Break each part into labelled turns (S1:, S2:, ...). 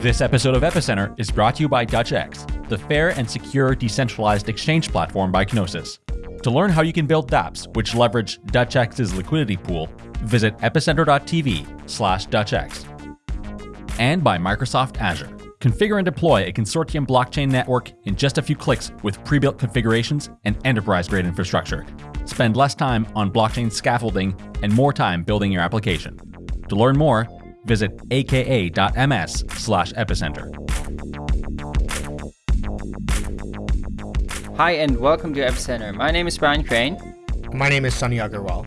S1: This episode of Epicenter is brought to you by DutchX, the fair and secure decentralized exchange platform by Gnosis. To learn how you can build dApps which leverage DutchX's liquidity pool, visit epicenter.tv slash DutchX. And by Microsoft Azure. Configure and deploy a consortium blockchain network in just a few clicks with pre-built configurations and enterprise-grade infrastructure. Spend less time on blockchain scaffolding and more time building your application. To learn more, visit aka.ms slash epicenter.
S2: Hi and welcome to Epicenter. My name is Brian Crain.
S3: My name is Sunny Aggarwal.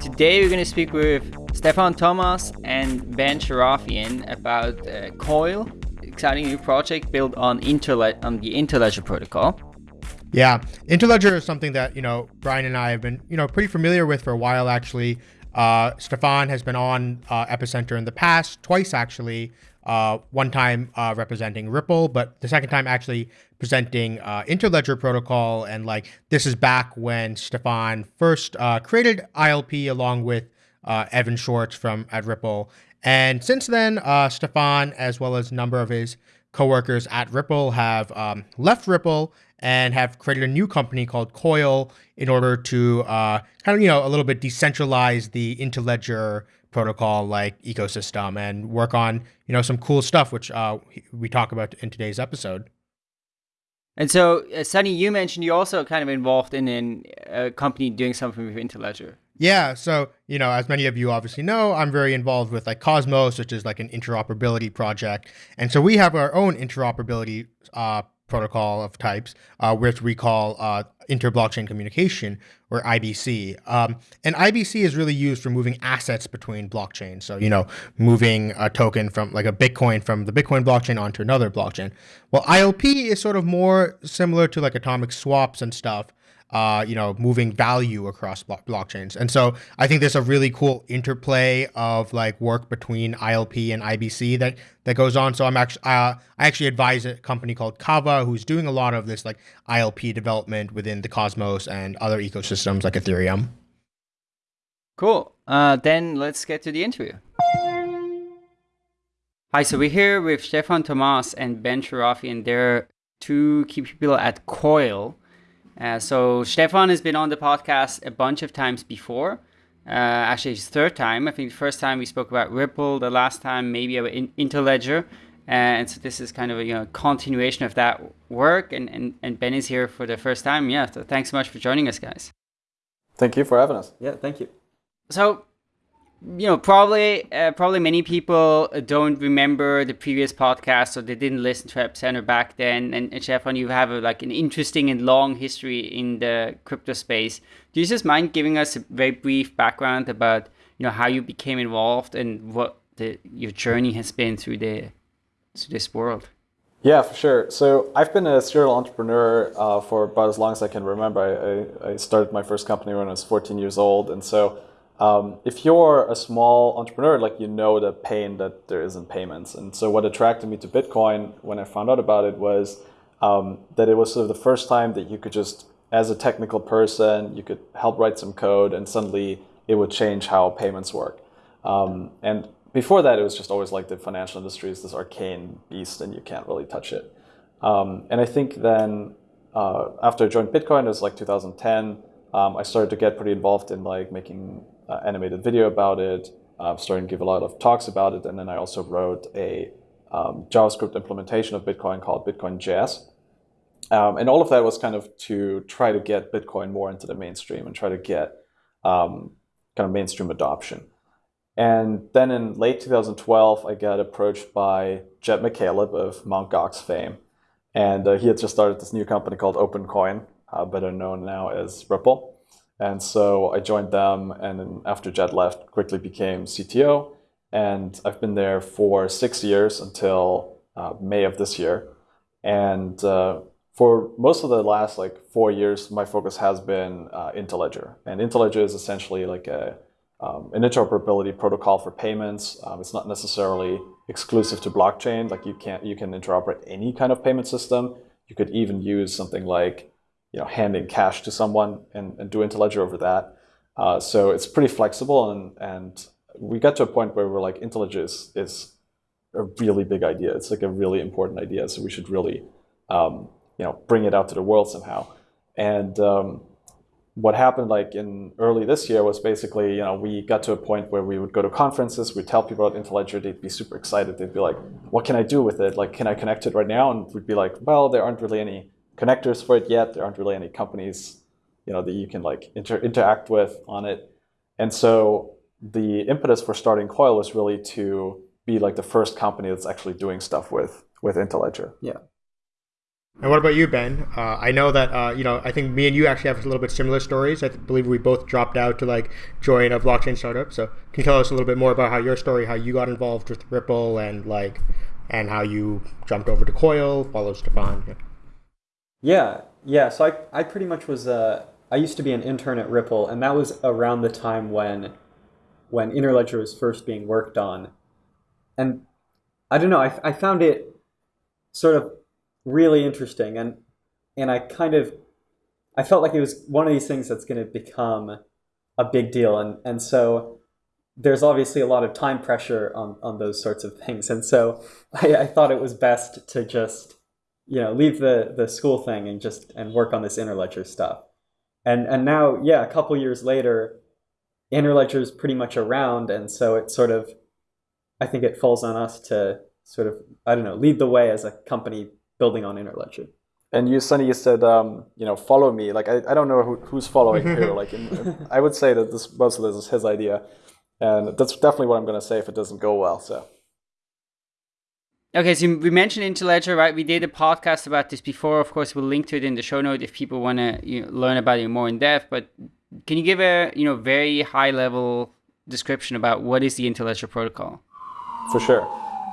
S2: Today we're going to speak with Stefan Thomas and Ben Sharafian about uh, Coil, exciting new project built on, Interle- on the Interledger protocol.
S3: Yeah, Interledger is something that you know Brian and I have been you know pretty familiar with for a while actually. Uh, Stefan has been on uh, Epicenter in the past, twice actually. Uh, one time uh, representing Ripple, but the second time actually presenting uh, Interledger protocol. And like this is back when Stefan first uh, created ILP along with Evan Schwartz from at Ripple. And since then, Stefan, as well as a number of his coworkers at Ripple, have um, left Ripple and have created a new company called Coil in order to uh, kind of, you know, a little bit decentralize the Interledger protocol like ecosystem and work on, you know, some cool stuff, which uh, we talk about in today's episode.
S2: And so, uh, Sunny, you mentioned you're also kind of involved in, in a company doing something with Interledger.
S3: Yeah, so you know, as many of you obviously know, I'm very involved with like Cosmos, which is like an interoperability project, and so we have our own interoperability uh, protocol of types, uh, which we call uh, inter-blockchain communication, or IBC. Um, and IBC is really used for moving assets between blockchains. So, you know, moving a token from like a Bitcoin from the Bitcoin blockchain onto another blockchain. Well, ILP is sort of more similar to like atomic swaps and stuff uh, you know, moving value across blockchains. And so I think there's a really cool interplay of like work between ILP and IBC that that goes on. So I'm actually uh, I actually advise a company called Kava who's doing a lot of this like ILP development within the Cosmos and other ecosystems like Ethereum.
S2: Cool. Uh, then let's get to the interview. Hi, so we're here with Stefan Thomas and Ben Sharafi, and They're two key people at Coil. Uh, so Stefan has been on the podcast a bunch of times before. Uh, actually, his third time. I think the first time we spoke about Ripple, the last time maybe about Interledger. Uh, and so this is kind of a you know, continuation of that work. And, and, and Ben is here for the first time. Yeah, so thanks so much for joining us, guys.
S4: Thank you for having us.
S2: Yeah, thank you. So you know, probably uh, probably many people don't remember the previous podcast, or they didn't listen to Epicenter back then. And, and Stefan, you have a, like an interesting and long history in the crypto space. Do you just mind giving us a very brief background about you know how you became involved and what the, your journey has been through the through this world?
S4: Yeah, for sure. So I've been a serial entrepreneur uh, for about as long as I can remember. I, I, I started my first company when I was 14 years old, and so um, if you're a small entrepreneur, like you know the pain that there is in payments. And so what attracted me to Bitcoin when I found out about it was um, that it was sort of the first time that you could just, as a technical person, you could help write some code and suddenly it would change how payments work. Um, and before that, it was just always like the financial industry is this arcane beast and you can't really touch it. Um, and I think then uh, after I joined Bitcoin, it was like 2010, um, I started to get pretty involved in like making uh, animated video about it, uh, starting to give a lot of talks about it, and then I also wrote a um, JavaScript implementation of Bitcoin called Bitcoin JS. Um, and all of that was kind of to try to get Bitcoin more into the mainstream and try to get um, kind of mainstream adoption. And then in late 2012, I got approached by Jed McCaleb of Mt. Gox fame. And uh, he had just started this new company called OpenCoin, uh, better known now as Ripple. And so I joined them, and after Jed left, quickly became CTO. And I've been there for six years until uh, May of this year. And uh, for most of the last like four years, my focus has been uh, Interledger. And Interledger is essentially like a, um, an interoperability protocol for payments. Um, it's not necessarily exclusive to blockchain. Like you can't you can interoperate any kind of payment system. You could even use something like you know, handing cash to someone and, and do Interledger over that. Uh, so it's pretty flexible and, and we got to a point where we're like, Interledger is, is a really big idea. It's like a really important idea. So we should really, um, you know, bring it out to the world somehow. And um, what happened like in early this year was basically, you know, we got to a point where we would go to conferences, we'd tell people about InterLedger, they'd be super excited. They'd be like, what can I do with it? Like, can I connect it right now? And we'd be like, well, there aren't really any connectors for it yet. There aren't really any companies, you know, that you can like inter interact with on it. And so the impetus for starting Coil was really to be like the first company that's actually doing stuff with with InterLedger.
S2: Yeah.
S3: And what about you, Ben? Uh, I know that uh, you know. I think me and you actually have a little bit similar stories. I believe we both dropped out to like join a blockchain startup. So, can you tell us a little bit more about how your story, how you got involved with Ripple, and like, and how you jumped over to Coil, followed Stefan?
S5: Yeah, yeah. yeah. So I, I pretty much was. Uh, I used to be an intern at Ripple, and that was around the time when, when Interledger was first being worked on, and I don't know. I, I found it sort of really interesting and and I kind of I felt like it was one of these things that's going to become a big deal and and so there's obviously a lot of time pressure on on those sorts of things and so I, I thought it was best to just you know leave the the school thing and just and work on this interledger stuff and and now yeah a couple years later interledger is pretty much around and so it sort of I think it falls on us to sort of I don't know lead the way as a company building on Interledger.
S4: And you, Sunny, you said, um, you know, follow me. Like, I, I don't know who, who's following who. Like, in, I would say that this most of this is his idea, and that's definitely what I'm going to say if it doesn't go well. So.
S2: Okay, so we mentioned Interledger, right? We did a podcast about this before. Of course, we'll link to it in the show note if people want to you know, learn about it more in depth. But can you give a you know very high level description about what is the Interledger protocol?
S4: For sure.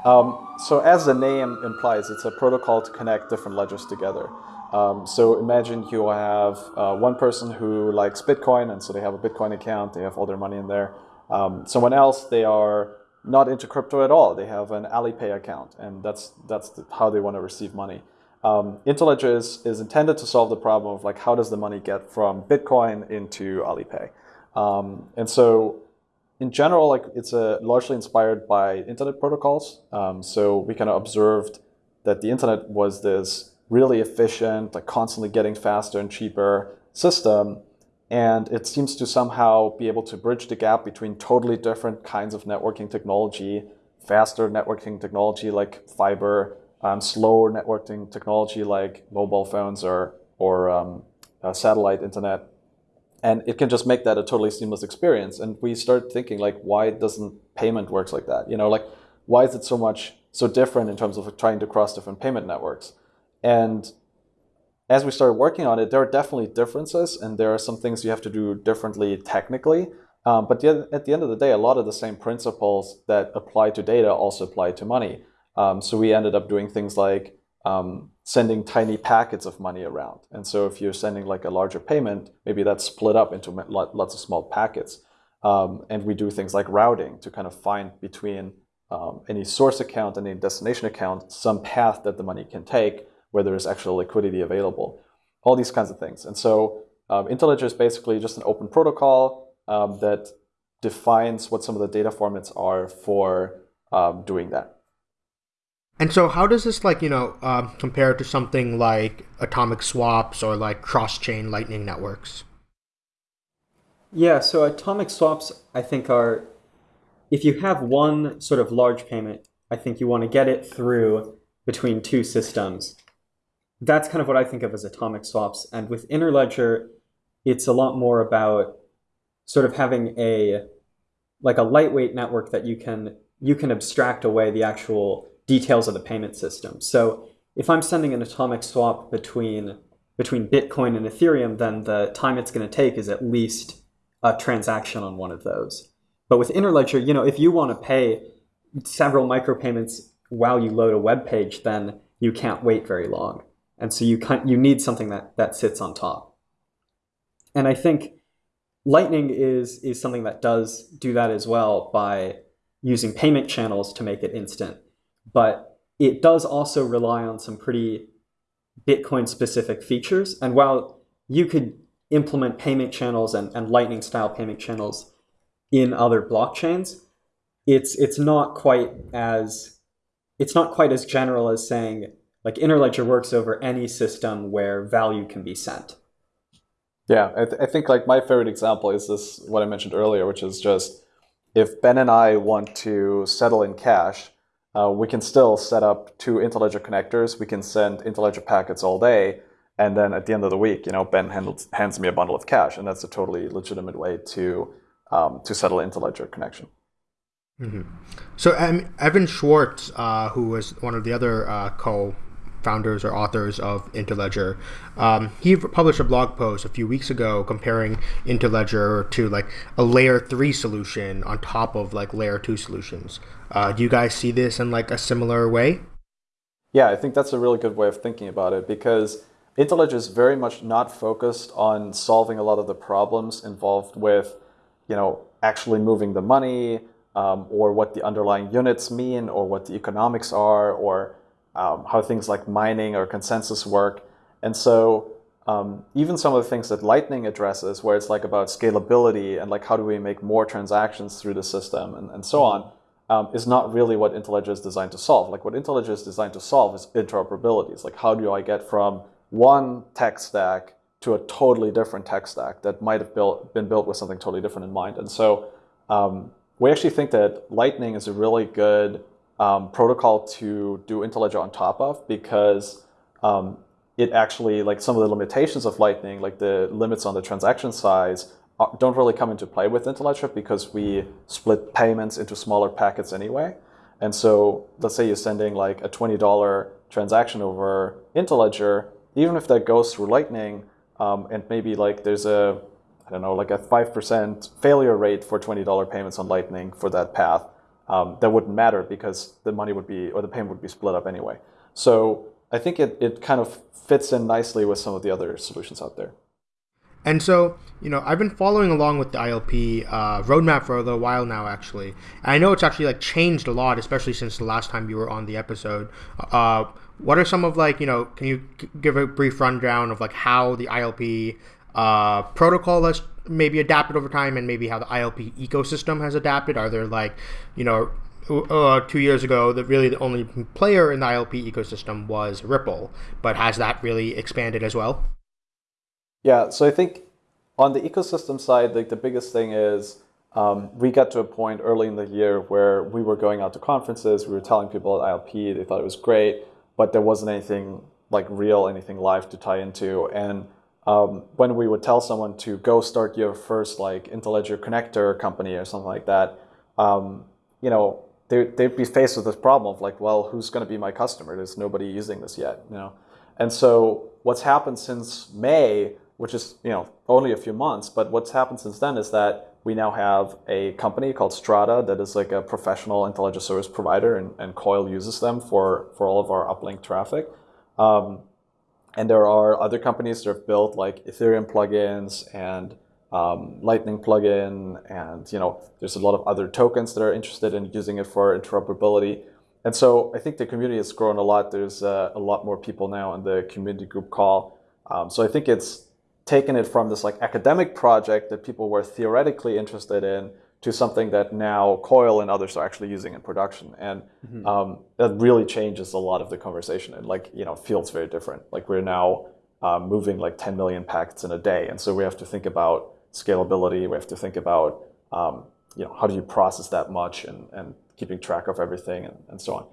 S4: Um, so as the name implies, it's a protocol to connect different ledgers together. Um, so imagine you have uh, one person who likes Bitcoin, and so they have a Bitcoin account, they have all their money in there. Um, someone else, they are not into crypto at all. They have an Alipay account, and that's that's the, how they want to receive money. Um, is, is intended to solve the problem of like how does the money get from Bitcoin into Alipay. Um, and so in general, like it's a, largely inspired by internet protocols. Um, so we kind of observed that the internet was this really efficient, like constantly getting faster and cheaper system. And it seems to somehow be able to bridge the gap between totally different kinds of networking technology, faster networking technology like fiber, um, slower networking technology like mobile phones or, or um, uh, satellite internet, and it can just make that a totally seamless experience. And we start thinking like, why doesn't payment works like that? You know, like why is it so much so different in terms of trying to cross different payment networks? And as we started working on it, there are definitely differences, and there are some things you have to do differently technically. Um, but at the end of the day, a lot of the same principles that apply to data also apply to money. Um, so we ended up doing things like um, sending tiny packets of money around. And so if you're sending like a larger payment, maybe that's split up into lots of small packets. Um, and we do things like routing to kind of find between um, any source account and any destination account some path that the money can take where there is actual liquidity available. All these kinds of things. And so um, InterLedger is basically just an open protocol um, that defines what some of the data formats are for um, doing that.
S3: And so, how does this like you know uh, compare to something like atomic swaps or like cross-chain Lightning networks?
S5: Yeah, so atomic swaps, I think, are if you have one sort of large payment, I think you want to get it through between two systems. That's kind of what I think of as atomic swaps. And with Interledger, it's a lot more about sort of having a like a lightweight network that you can you can abstract away the actual details of the payment system. So if I'm sending an atomic swap between between Bitcoin and Ethereum, then the time it's going to take is at least a transaction on one of those. But with Interledger, you know, if you want to pay several micropayments while you load a web page, then you can't wait very long. And so you can you need something that that sits on top. And I think Lightning is is something that does do that as well by using payment channels to make it instant but it does also rely on some pretty Bitcoin specific features. And while you could implement payment channels and, and Lightning style payment channels in other blockchains, it's it's not quite as it's not quite as general as saying like Interledger works over any system where value can be sent.
S4: Yeah, I, th- I think like my favorite example is this what I mentioned earlier, which is just if Ben and I want to settle in cash, uh, we can still set up two Interledger connectors. We can send Interledger packets all day, and then at the end of the week, you know, Ben handles, hands me a bundle of cash, and that's a totally legitimate way to um, to settle Interledger connection.
S3: Mm-hmm. So um, Evan Schwartz, uh, who was one of the other uh, co founders or authors of Interledger. Um, he published a blog post a few weeks ago comparing Interledger to like a layer three solution on top of like layer two solutions. Uh, do you guys see this in like a similar way?
S4: Yeah, I think that's a really good way of thinking about it because Interledger is very much not focused on solving a lot of the problems involved with, you know, actually moving the money um, or what the underlying units mean or what the economics are or um, how things like mining or consensus work. And so um, even some of the things that Lightning addresses, where it's like about scalability and like how do we make more transactions through the system and, and so on, um, is not really what Interledger is designed to solve. Like what Interledger is designed to solve is interoperability. It's like how do I get from one tech stack to a totally different tech stack that might have built, been built with something totally different in mind. And so um, we actually think that Lightning is a really good um, protocol to do Interledger on top of because um, it actually, like some of the limitations of Lightning, like the limits on the transaction size, uh, don't really come into play with Interledger because we split payments into smaller packets anyway. And so let's say you're sending like a $20 transaction over Interledger, even if that goes through Lightning, um, and maybe like there's a, I don't know, like a 5% failure rate for $20 payments on Lightning for that path, um, that wouldn't matter because the money would be, or the payment would be split up anyway. So I think it, it kind of fits in nicely with some of the other solutions out there.
S3: And so, you know, I've been following along with the ILP uh, roadmap for a little while now, actually. And I know it's actually like changed a lot, especially since the last time you were on the episode. Uh, what are some of like, you know, can you give a brief rundown of like how the ILP uh, protocol that's maybe adapted over time and maybe how the ILP ecosystem has adapted? Are there like, you know, uh, two years ago, that really the only player in the ILP ecosystem was Ripple, but has that really expanded as well?
S4: Yeah, so I think on the ecosystem side, like the biggest thing is um, we got to a point early in the year where we were going out to conferences, we were telling people at ILP, they thought it was great, but there wasn't anything like real, anything live to tie into. And um, when we would tell someone to go start your first like Interledger connector company or something like that, um, you know, they, they'd be faced with this problem of like, well, who's going to be my customer? There's nobody using this yet, you know. And so what's happened since May, which is you know only a few months, but what's happened since then is that we now have a company called Strata that is like a professional Interledger service provider, and, and Coil uses them for for all of our uplink traffic. Um, and there are other companies that have built like Ethereum plugins and um, Lightning plugin, and you know, there's a lot of other tokens that are interested in using it for interoperability. And so I think the community has grown a lot. There's uh, a lot more people now in the community group call. Um, so I think it's taken it from this like academic project that people were theoretically interested in to something that now Coil and others are actually using in production. And mm-hmm. um, that really changes a lot of the conversation and like, you know, feels very different. Like we're now uh, moving like 10 million packets in a day. And so we have to think about scalability. We have to think about, um, you know, how do you process that much and, and keeping track of everything and, and so on.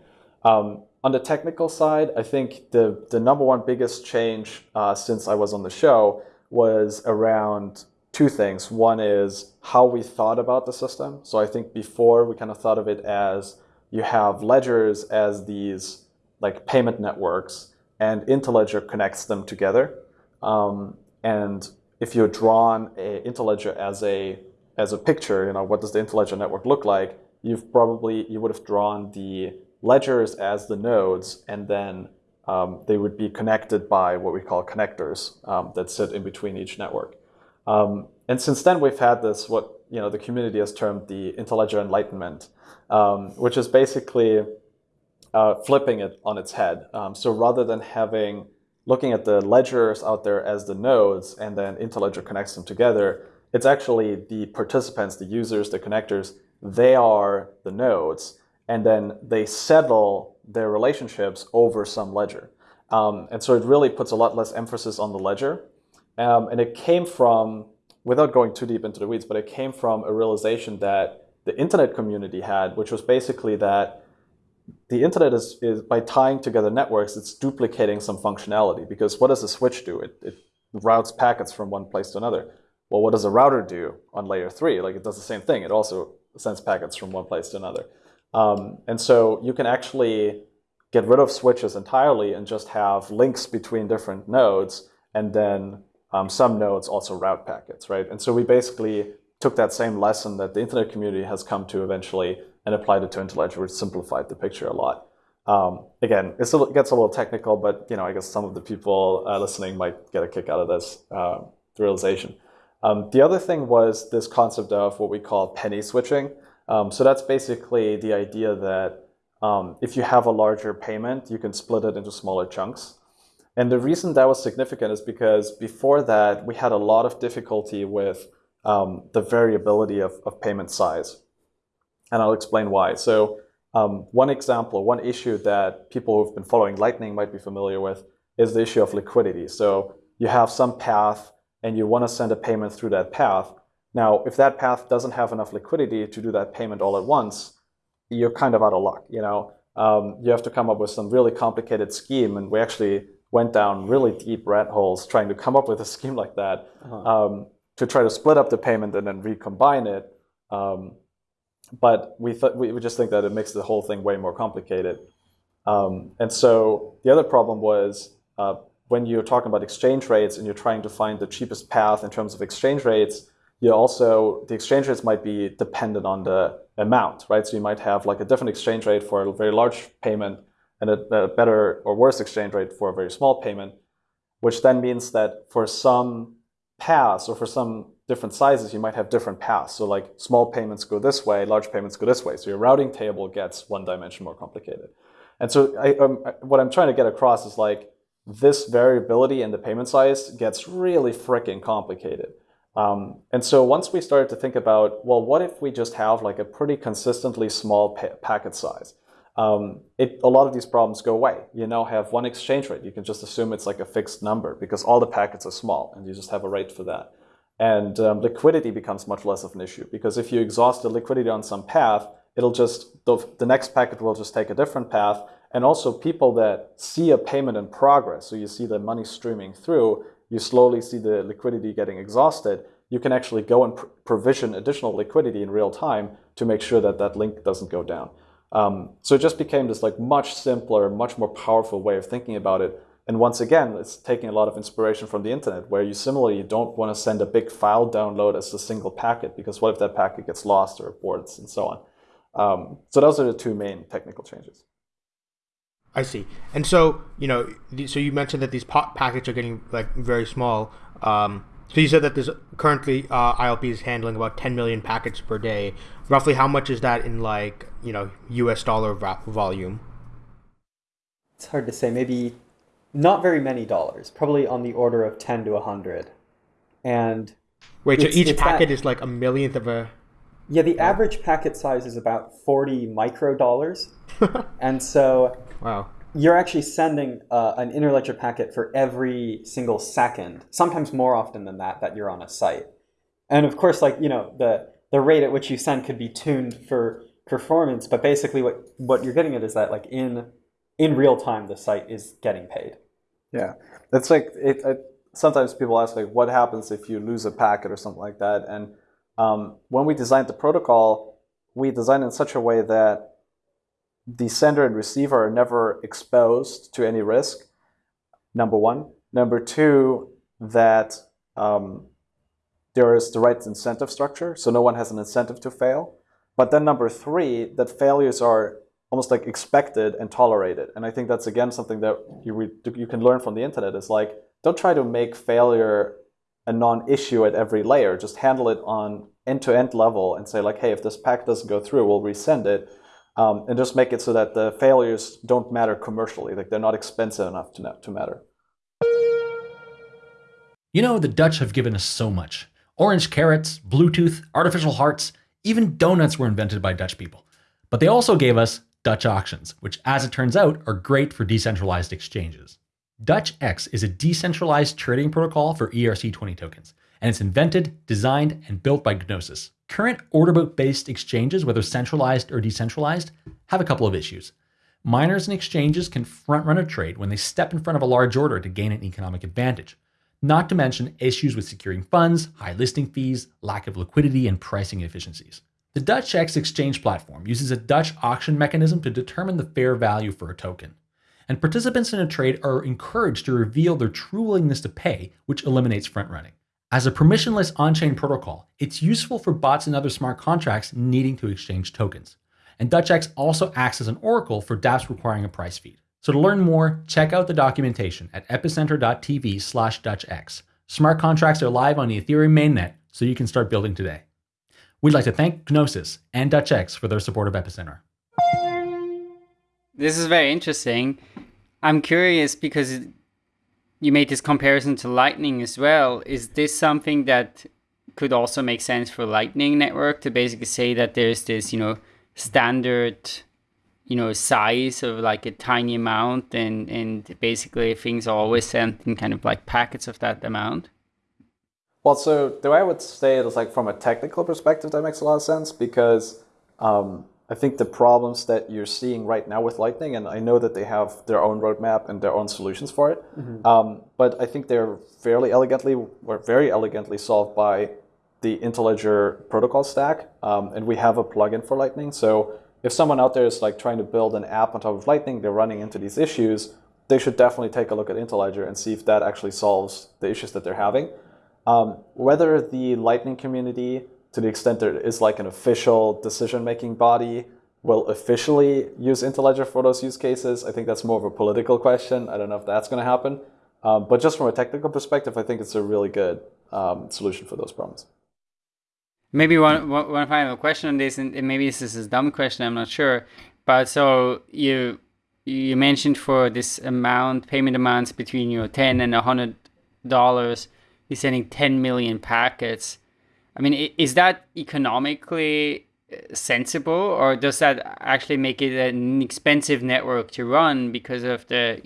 S4: Um, on the technical side, I think the, the number one biggest change uh, since I was on the show was around two things. One is how we thought about the system. So I think before we kind of thought of it as you have ledgers as these like payment networks and Interledger connects them together. Um, and if you're drawn a Interledger as a as a picture, you know, what does the Interledger network look like? You've probably you would have drawn the ledgers as the nodes, and then um, they would be connected by what we call connectors um, that sit in between each network. Um, and since then, we've had this, what you know, the community has termed the Interledger Enlightenment, um, which is basically uh, flipping it on its head. Um, so rather than having looking at the ledgers out there as the nodes and then Interledger connects them together, it's actually the participants, the users, the connectors, they are the nodes, and then they settle their relationships over some ledger. Um, and so it really puts a lot less emphasis on the ledger. Um, and it came from, without going too deep into the weeds, but it came from a realization that the internet community had, which was basically that the internet is, is by tying together networks, it's duplicating some functionality. Because what does a switch do? It, it routes packets from one place to another. Well, what does a router do on layer three? Like it does the same thing. It also sends packets from one place to another. Um, and so you can actually get rid of switches entirely and just have links between different nodes, and then um, some nodes also route packets, right? And so we basically took that same lesson that the internet community has come to eventually and applied it to InterLedger, which simplified the picture a lot. Um, again, it gets a little technical, but you know, I guess some of the people uh, listening might get a kick out of this uh, realization. Um, the other thing was this concept of what we call penny switching. Um, so that's basically the idea that um, if you have a larger payment, you can split it into smaller chunks. And the reason that was significant is because before that, we had a lot of difficulty with um, the variability of, of payment size. And I'll explain why. So um, one example, one issue that people who've been following Lightning might be familiar with is the issue of liquidity. So you have some path and you want to send a payment through that path. Now, if that path doesn't have enough liquidity to do that payment all at once, you're kind of out of luck. You know, um, you have to come up with some really complicated scheme, and we actually went down really deep rat holes trying to come up with a scheme like that uh-huh. um, to try to split up the payment and then recombine it. Um, but we we just think that it makes the whole thing way more complicated. Um, and so the other problem was uh, when you're talking about exchange rates and you're trying to find the cheapest path in terms of exchange rates, you also the exchange rates might be dependent on the amount, right? So you might have like a different exchange rate for a very large payment and a, a better or worse exchange rate for a very small payment, which then means that for some paths or for some different sizes, you might have different paths. So like small payments go this way, large payments go this way. So your routing table gets one dimension more complicated. And so I, um, what I'm trying to get across is like this variability in the payment size gets really freaking complicated. Um, and so once we started to think about, well, what if we just have like a pretty consistently small pa packet size? Um, it, a lot of these problems go away. You now have one exchange rate. You can just assume it's like a fixed number because all the packets are small and you just have a rate for that. And um, liquidity becomes much less of an issue because if you exhaust the liquidity on some path, it'll just, the, the next packet will just take a different path and also people that see a payment in progress, so you see the money streaming through, you slowly see the liquidity getting exhausted, you can actually go and pr provision additional liquidity in real time to make sure that that link doesn't go down. Um, so it just became this like much simpler, much more powerful way of thinking about it. And once again, it's taking a lot of inspiration from the internet, where you similarly don't want to send a big file download as a single packet, because what if that packet gets lost or aborts and so on. Um, so those are the two main technical changes.
S3: I see. And so, you know, so you mentioned that these packets are getting like very small. Um, so you said that there's currently uh, ILP is handling about 10 million packets per day. Roughly, how much is that in like you know U.S. dollar volume?
S5: It's hard to say. Maybe not very many dollars. Probably on the order of 10 to 100. And
S3: wait, so each packet that, is like a millionth of a.
S5: Yeah, the average packet size is about 40 micro dollars, and so
S3: Wow.
S5: You're actually sending uh, an interledger packet for every single second, sometimes more often than that, that you're on a site. And of course, like, you know, the, the rate at which you send could be tuned for performance, but basically what, what you're getting at is that like in, in real time, the site is getting paid.
S4: Yeah. It's like, it, it, sometimes people ask like, what happens if you lose a packet or something like that? And um, when we designed the protocol, we designed in such a way that the sender and receiver are never exposed to any risk, number one. Number two, that um, there is the right incentive structure, so no one has an incentive to fail. But then number three, that failures are almost like expected and tolerated. And I think that's again something that you, you can learn from the internet is like, don't try to make failure a non-issue at every layer. Just handle it on end-to-end -end level and say like, hey, if this pack doesn't go through, we'll resend it um, and just make it so that the failures don't matter commercially, like they're not expensive enough to, to matter.
S1: You know, the Dutch have given us so much. Orange carrots, Bluetooth, artificial hearts, even donuts were invented by Dutch people. But they also gave us Dutch auctions, which, as it turns out, are great for decentralized exchanges. DutchX is a decentralized trading protocol for ERC20 tokens, and it's invented, designed, and built by Gnosis. Current order book based exchanges, whether centralized or decentralized, have a couple of issues. Miners and exchanges can front run a trade when they step in front of a large order to gain an economic advantage, not to mention issues with securing funds, high listing fees, lack of liquidity, and pricing inefficiencies. The DutchX exchange platform uses a Dutch auction mechanism to determine the fair value for a token. And participants in a trade are encouraged to reveal their true willingness to pay, which eliminates front running. As a permissionless on chain protocol, it's useful for bots and other smart contracts needing to exchange tokens. And DutchX also acts as an oracle for dApps requiring a price feed. So to learn more, check out the documentation at epicenter.tv slash DutchX. Smart contracts are live on the Ethereum mainnet, so you can start building today. We'd like to thank Gnosis and DutchX for their support of Epicenter.
S2: This is very interesting. I'm curious because you made this comparison to Lightning as well. Is this something that could also make sense for Lightning Network to basically say that there's this, you know, standard, you know, size of like a tiny amount and, and basically things are always sent in kind of like packets of that amount?
S4: Well, so the way I would say it is like from a technical perspective, that makes a lot of sense because um, I think the problems that you're seeing right now with Lightning, and I know that they have their own roadmap and their own solutions for it, mm-hmm. um, but I think they're fairly elegantly, or very elegantly solved by the Interledger protocol stack, um, and we have a plugin for Lightning. So if someone out there is like trying to build an app on top of Lightning, they're running into these issues, they should definitely take a look at Interledger and see if that actually solves the issues that they're having. Um, whether the Lightning community, to the extent there is like an official decision-making body, will officially use Interledger for those use cases, I think that's more of a political question. I don't know if that's going to happen. Um, but just from a technical perspective, I think it's a really good um, solution for those problems.
S2: Maybe one, one final question on this, and maybe this is a dumb question, I'm not sure. But so you you mentioned for this amount, payment amounts between you know ten and a hundred dollars you're sending 10 million packets. I mean, is that economically uh, sensible, or does that actually make it an expensive network to run because of the,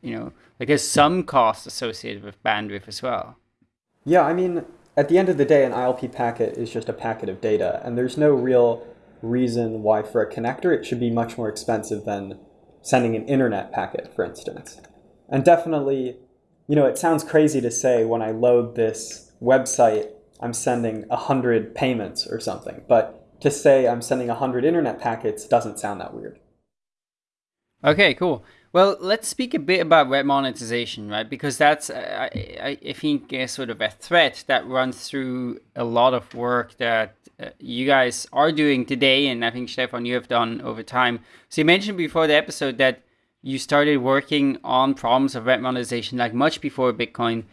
S2: you know, like there's some cost associated with bandwidth as well?
S5: Yeah, I mean, at the end of the day, an ILP packet is just a packet of data, and there's no real reason why for a connector it should be much more expensive than sending an internet packet, for instance. And definitely you know, it sounds crazy to say when I load this website, I'm sending 100 payments or something. But to say I'm sending 100 internet packets doesn't sound that weird.
S2: Okay, cool. Well, let's speak a bit about web monetization, right? Because that's, uh, I, I think, uh, sort of a threat that runs through a lot of work that uh, you guys are doing today, and I think Stefan, you have done over time. So you mentioned before the episode that you started working on problems of web monetization like much before Bitcoin.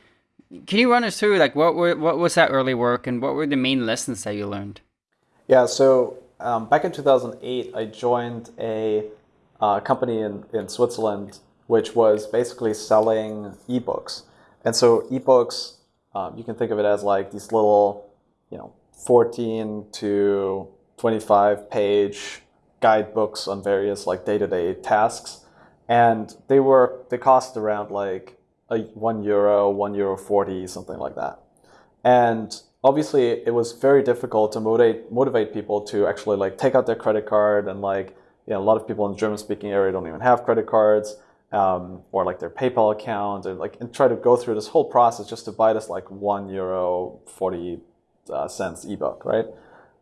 S2: Can you run us through like what were what was that early work and what were the main lessons that you learned?
S4: Yeah, so um, back in 2008, I joined a uh, company in, in Switzerland which was basically selling ebooks. And so ebooks, um, you can think of it as like these little, you know, 14 to 25 page guidebooks on various like day-to-day tasks and they were they cost around like a one euro, one euro forty, something like that. And obviously, it was very difficult to motivate motivate people to actually like take out their credit card and like you know a lot of people in the German speaking area don't even have credit cards. Um, or like their PayPal account, and like and try to go through this whole process just to buy this like one euro forty uh, cents ebook, right?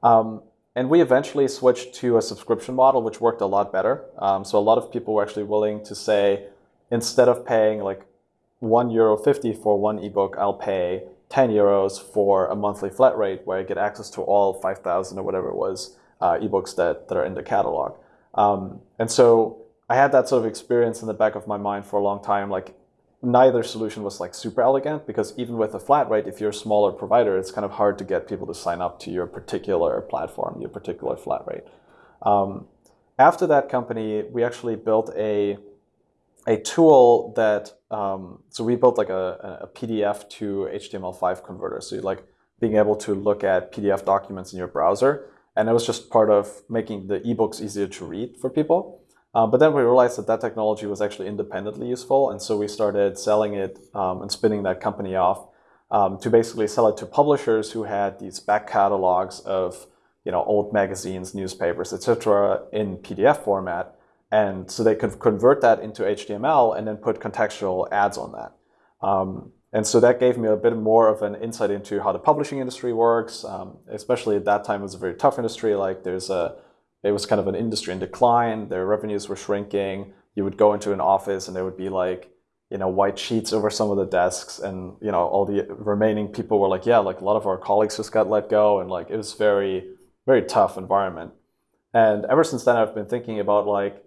S4: Um, and we eventually switched to a subscription model, which worked a lot better. Um, so a lot of people were actually willing to say, instead of paying like one euro fifty for one ebook, I'll pay 10 euros for a monthly flat rate where I get access to all 5,000 or whatever it was uh, ebooks that, that are in the catalog. Um, and so I had that sort of experience in the back of my mind for a long time. Like neither solution was like super elegant because even with a flat rate, if you're a smaller provider, it's kind of hard to get people to sign up to your particular platform, your particular flat rate. Um, after that company, we actually built a a tool that um, so we built like a, a PDF to HTML5 converter. So like being able to look at PDF documents in your browser and it was just part of making the ebooks easier to read for people. Uh, but then we realized that that technology was actually independently useful, and so we started selling it um, and spinning that company off um, to basically sell it to publishers who had these back catalogs of you know old magazines, newspapers, etc. in PDF format, and so they could convert that into HTML and then put contextual ads on that. Um, and so that gave me a bit more of an insight into how the publishing industry works. Um, especially at that time, it was a very tough industry. Like there's a it was kind of an industry in decline. Their revenues were shrinking. You would go into an office and there would be like, you know, white sheets over some of the desks, and you know, all the remaining people were like, yeah, like a lot of our colleagues just got let go, and like it was very, very tough environment. And ever since then, I've been thinking about like,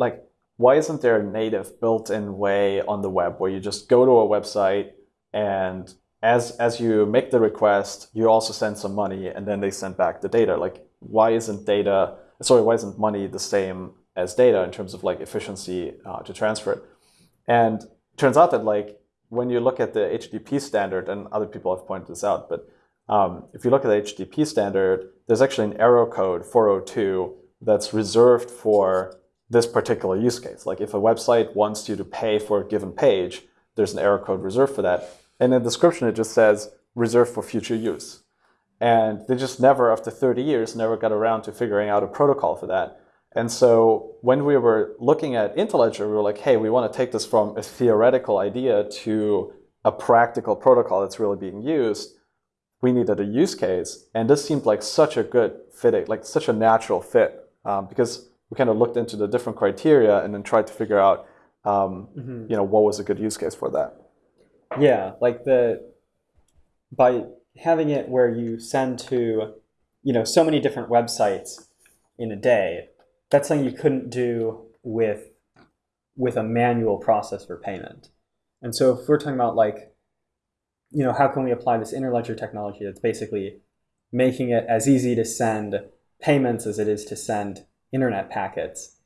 S4: like why isn't there a native built-in way on the web where you just go to a website and as as you make the request, you also send some money and then they send back the data. Like why isn't data, sorry, why isn't money the same as data in terms of like efficiency uh, to transfer it? And turns out that like when you look at the HTTP standard, and other people have pointed this out, but um, if you look at the HTTP standard, there's actually an error code 402 that's reserved for this particular use case. Like if a website wants you to pay for a given page, there's an error code reserved for that. And in the description, it just says reserved for future use. And they just never, after 30 years, never got around to figuring out a protocol for that. And so when we were looking at Interledger, we were like, hey, we want to take this from a theoretical idea to a practical protocol that's really being used. We needed a use case. And this seemed like such a good fit, like such a natural fit, um, because we kind of looked into the different criteria and then tried to figure out, um, mm-hmm. you know, what was a good use case for that.
S5: Yeah, like the by having it where you send to, you know, so many different websites in a day, that's something you couldn't do with with a manual process for payment. And so if we're talking about like, you know, how can we apply this interledger technology that's basically making it as easy to send payments as it is to send internet packets,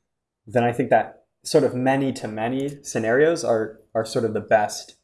S5: then I think that sort of many to many scenarios are are sort of the best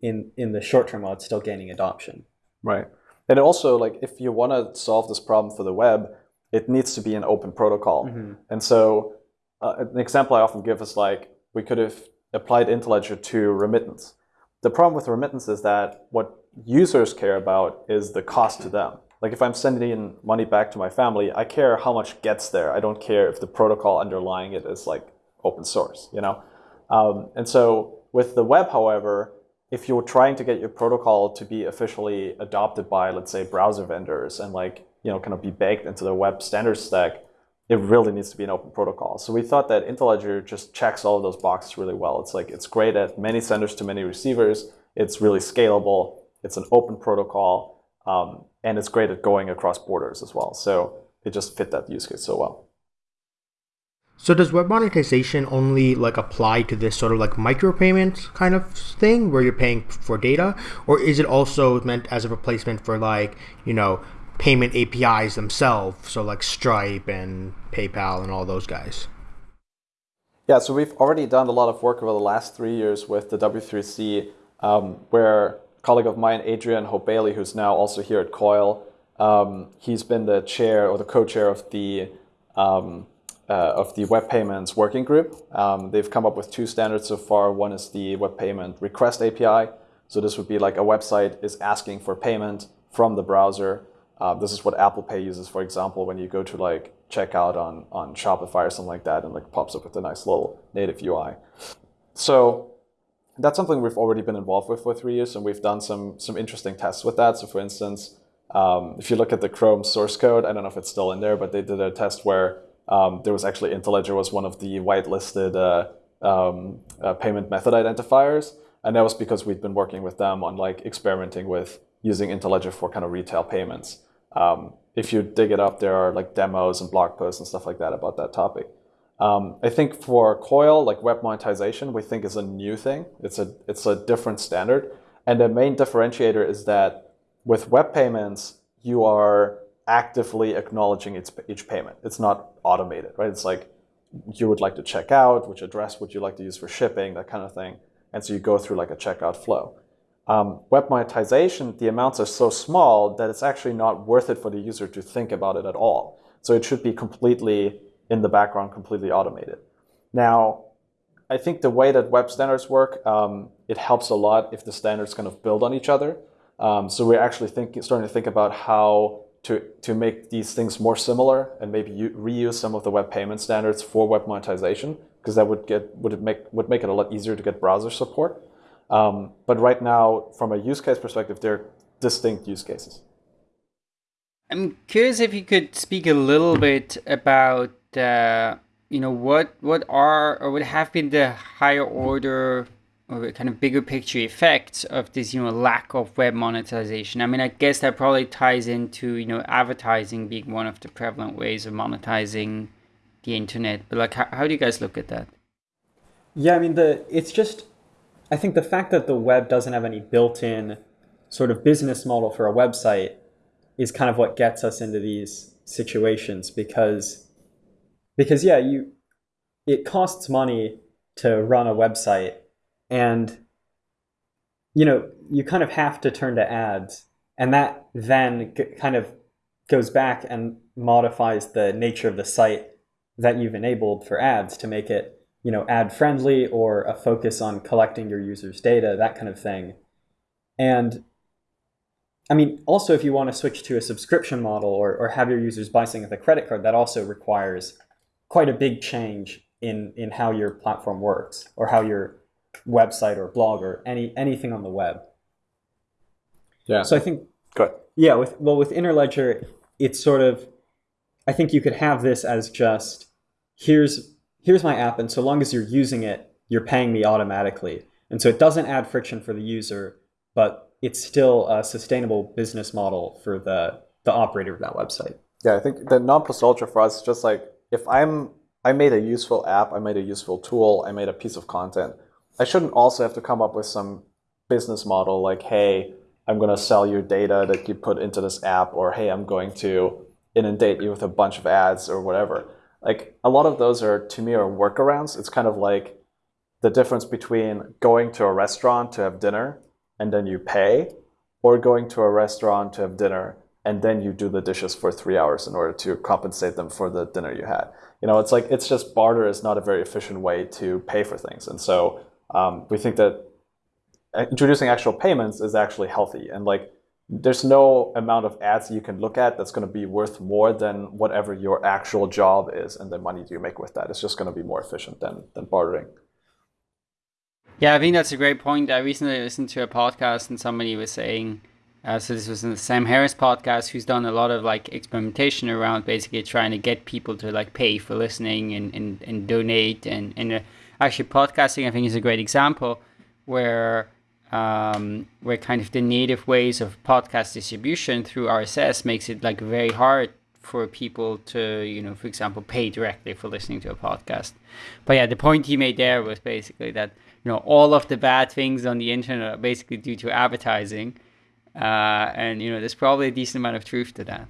S5: in in the short term while it's still gaining adoption.
S4: Right. And also, like, if you want to solve this problem for the web, it needs to be an open protocol. Mm-hmm. And so, uh, an example I often give is like, we could have applied Interledger to remittance. The problem with remittance is that what users care about is the cost to them. Like if I'm sending in money back to my family, I care how much gets there. I don't care if the protocol underlying it is like open source, you know? Um, and so with the web, however, if you're trying to get your protocol to be officially adopted by, let's say, browser vendors and like, you know, kind of be baked into the web standard stack, it really needs to be an open protocol. So we thought that Interledger just checks all of those boxes really well. It's like, it's great at many senders to many receivers. It's really scalable. It's an open protocol. Um, and it's great at going across borders as well. So it just fit that use case so well.
S3: So does web monetization only like apply to this sort of like micropayment kind of thing where you're paying for data, or is it also meant as a replacement for like you know payment APIs themselves, so like Stripe and PayPal and all those guys?
S4: Yeah, so we've already done a lot of work over the last three years with the W3C, um, where colleague of mine, Adrian Hope-Bailie, who's now also here at Coil, um, he's been the chair or the co-chair of the um, uh, of the web payments working group. Um, they've come up with two standards so far. One is the web payment request API. So this would be like a website is asking for payment from the browser. Uh, this is what Apple Pay uses, for example, when you go to like checkout on, on Shopify or something like that and like pops up with a nice little native UI. So that's something we've already been involved with for three years and we've done some, some interesting tests with that. So for instance, um, if you look at the Chrome source code, I don't know if it's still in there, but they did a test where um, there was actually Interledger was one of the whitelisted uh, um, uh, payment method identifiers, and that was because we'd been working with them on like experimenting with using Interledger for kind of retail payments. Um, if you dig it up, there are like demos and blog posts and stuff like that about that topic. Um, I think for Coil, like web monetization, we think is a new thing. It's a it's a different standard, and the main differentiator is that with web payments, you are actively acknowledging each, each payment. It's not automated, right? It's like you would like to check out, which address would you like to use for shipping, that kind of thing. And so you go through like a checkout flow. Um, web monetization, the amounts are so small that it's actually not worth it for the user to think about it at all. So it should be completely in the background, completely automated. Now, I think the way that web standards work, um, it helps a lot if the standards kind of build on each other. Um, so we're actually thinking, starting to think about how to, to make these things more similar and maybe reuse some of the web payment standards for web monetization because that would get would make would make it a lot easier to get browser support. Um, but right now, from a use case perspective, they're distinct use cases.
S2: I'm curious if you could speak a little bit about uh, you know what what are or what have been the higher order or kind of bigger picture effects of this you know lack of web monetization. I mean, I guess that probably ties into you know advertising being one of the prevalent ways of monetizing the internet. But like, how, how do you guys look at that?
S5: Yeah, I mean, the it's just I think the fact that the web doesn't have any built-in sort of business model for a website is kind of what gets us into these situations because because yeah, you it costs money to run a website and you know, you kind of have to turn to ads. And that then kind of goes back and modifies the nature of the site that you've enabled for ads to make it you know ad friendly or a focus on collecting your users data that kind of thing. And I mean, also if you want to switch to a subscription model or, or have your users buy something with a credit card, that also requires quite a big change in, in how your platform works or how your website or blog or any anything on the web.
S4: Yeah.
S5: So I think
S4: Good.
S5: Yeah, with well with Interledger, it's sort of I think you could have this as just here's here's my app and so long as you're using it, you're paying me automatically. And so it doesn't add friction for the user, but it's still a sustainable business model for the, the operator of that website.
S4: Yeah, I think the non plus ultra for us is just like if I'm I made a useful app, I made a useful tool, I made a piece of content. I shouldn't also have to come up with some business model like, hey, I'm going to sell your data that you put into this app, or hey, I'm going to inundate you with a bunch of ads or whatever. Like a lot of those are to me are workarounds. It's kind of like the difference between going to a restaurant to have dinner and then you pay, or going to a restaurant to have dinner and then you do the dishes for three hours in order to compensate them for the dinner you had. You know, it's like it's just barter is not a very efficient way to pay for things, and so um, we think that introducing actual payments is actually healthy. And like, there's no amount of ads you can look at that's going to be worth more than whatever your actual job is and the money you make with that. It's just going to be more efficient than than bartering.
S2: Yeah, I think that's a great point. I recently listened to a podcast and somebody was saying, uh, so this was in the Sam Harris podcast, who's done a lot of like experimentation around basically trying to get people to like pay for listening and, and, and donate. And, and uh, actually, podcasting, I think, is a great example where um, where kind of the native ways of podcast distribution through RSS makes it like very hard for people to, you know, for example, pay directly for listening to a podcast. But yeah, the point he made there was basically that you know all of the bad things on the internet are basically due to advertising uh, and you know there's probably a decent amount of truth to that.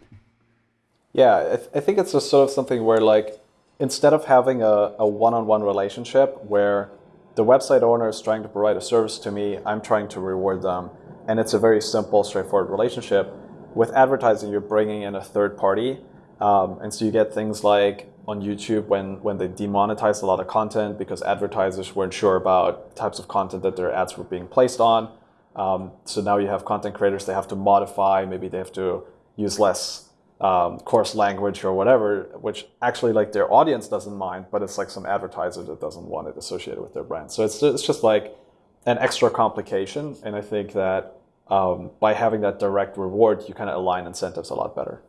S4: Yeah I, th- I think it's just sort of something where like instead of having a, a one-on-one relationship where the website owner is trying to provide a service to me i'm trying to reward them. And it's a very simple straightforward relationship. With advertising you're bringing in a third party um, and so you get things like on YouTube when, when they demonetized a lot of content because advertisers weren't sure about types of content that their ads were being placed on. Um, so now you have content creators, they have to modify, maybe they have to use less um, coarse language or whatever, which actually like their audience doesn't mind, but it's like some advertiser that doesn't want it associated with their brand. So it's, it's just like an extra complication. And I think that um, by having that direct reward, you kind of align incentives a lot better.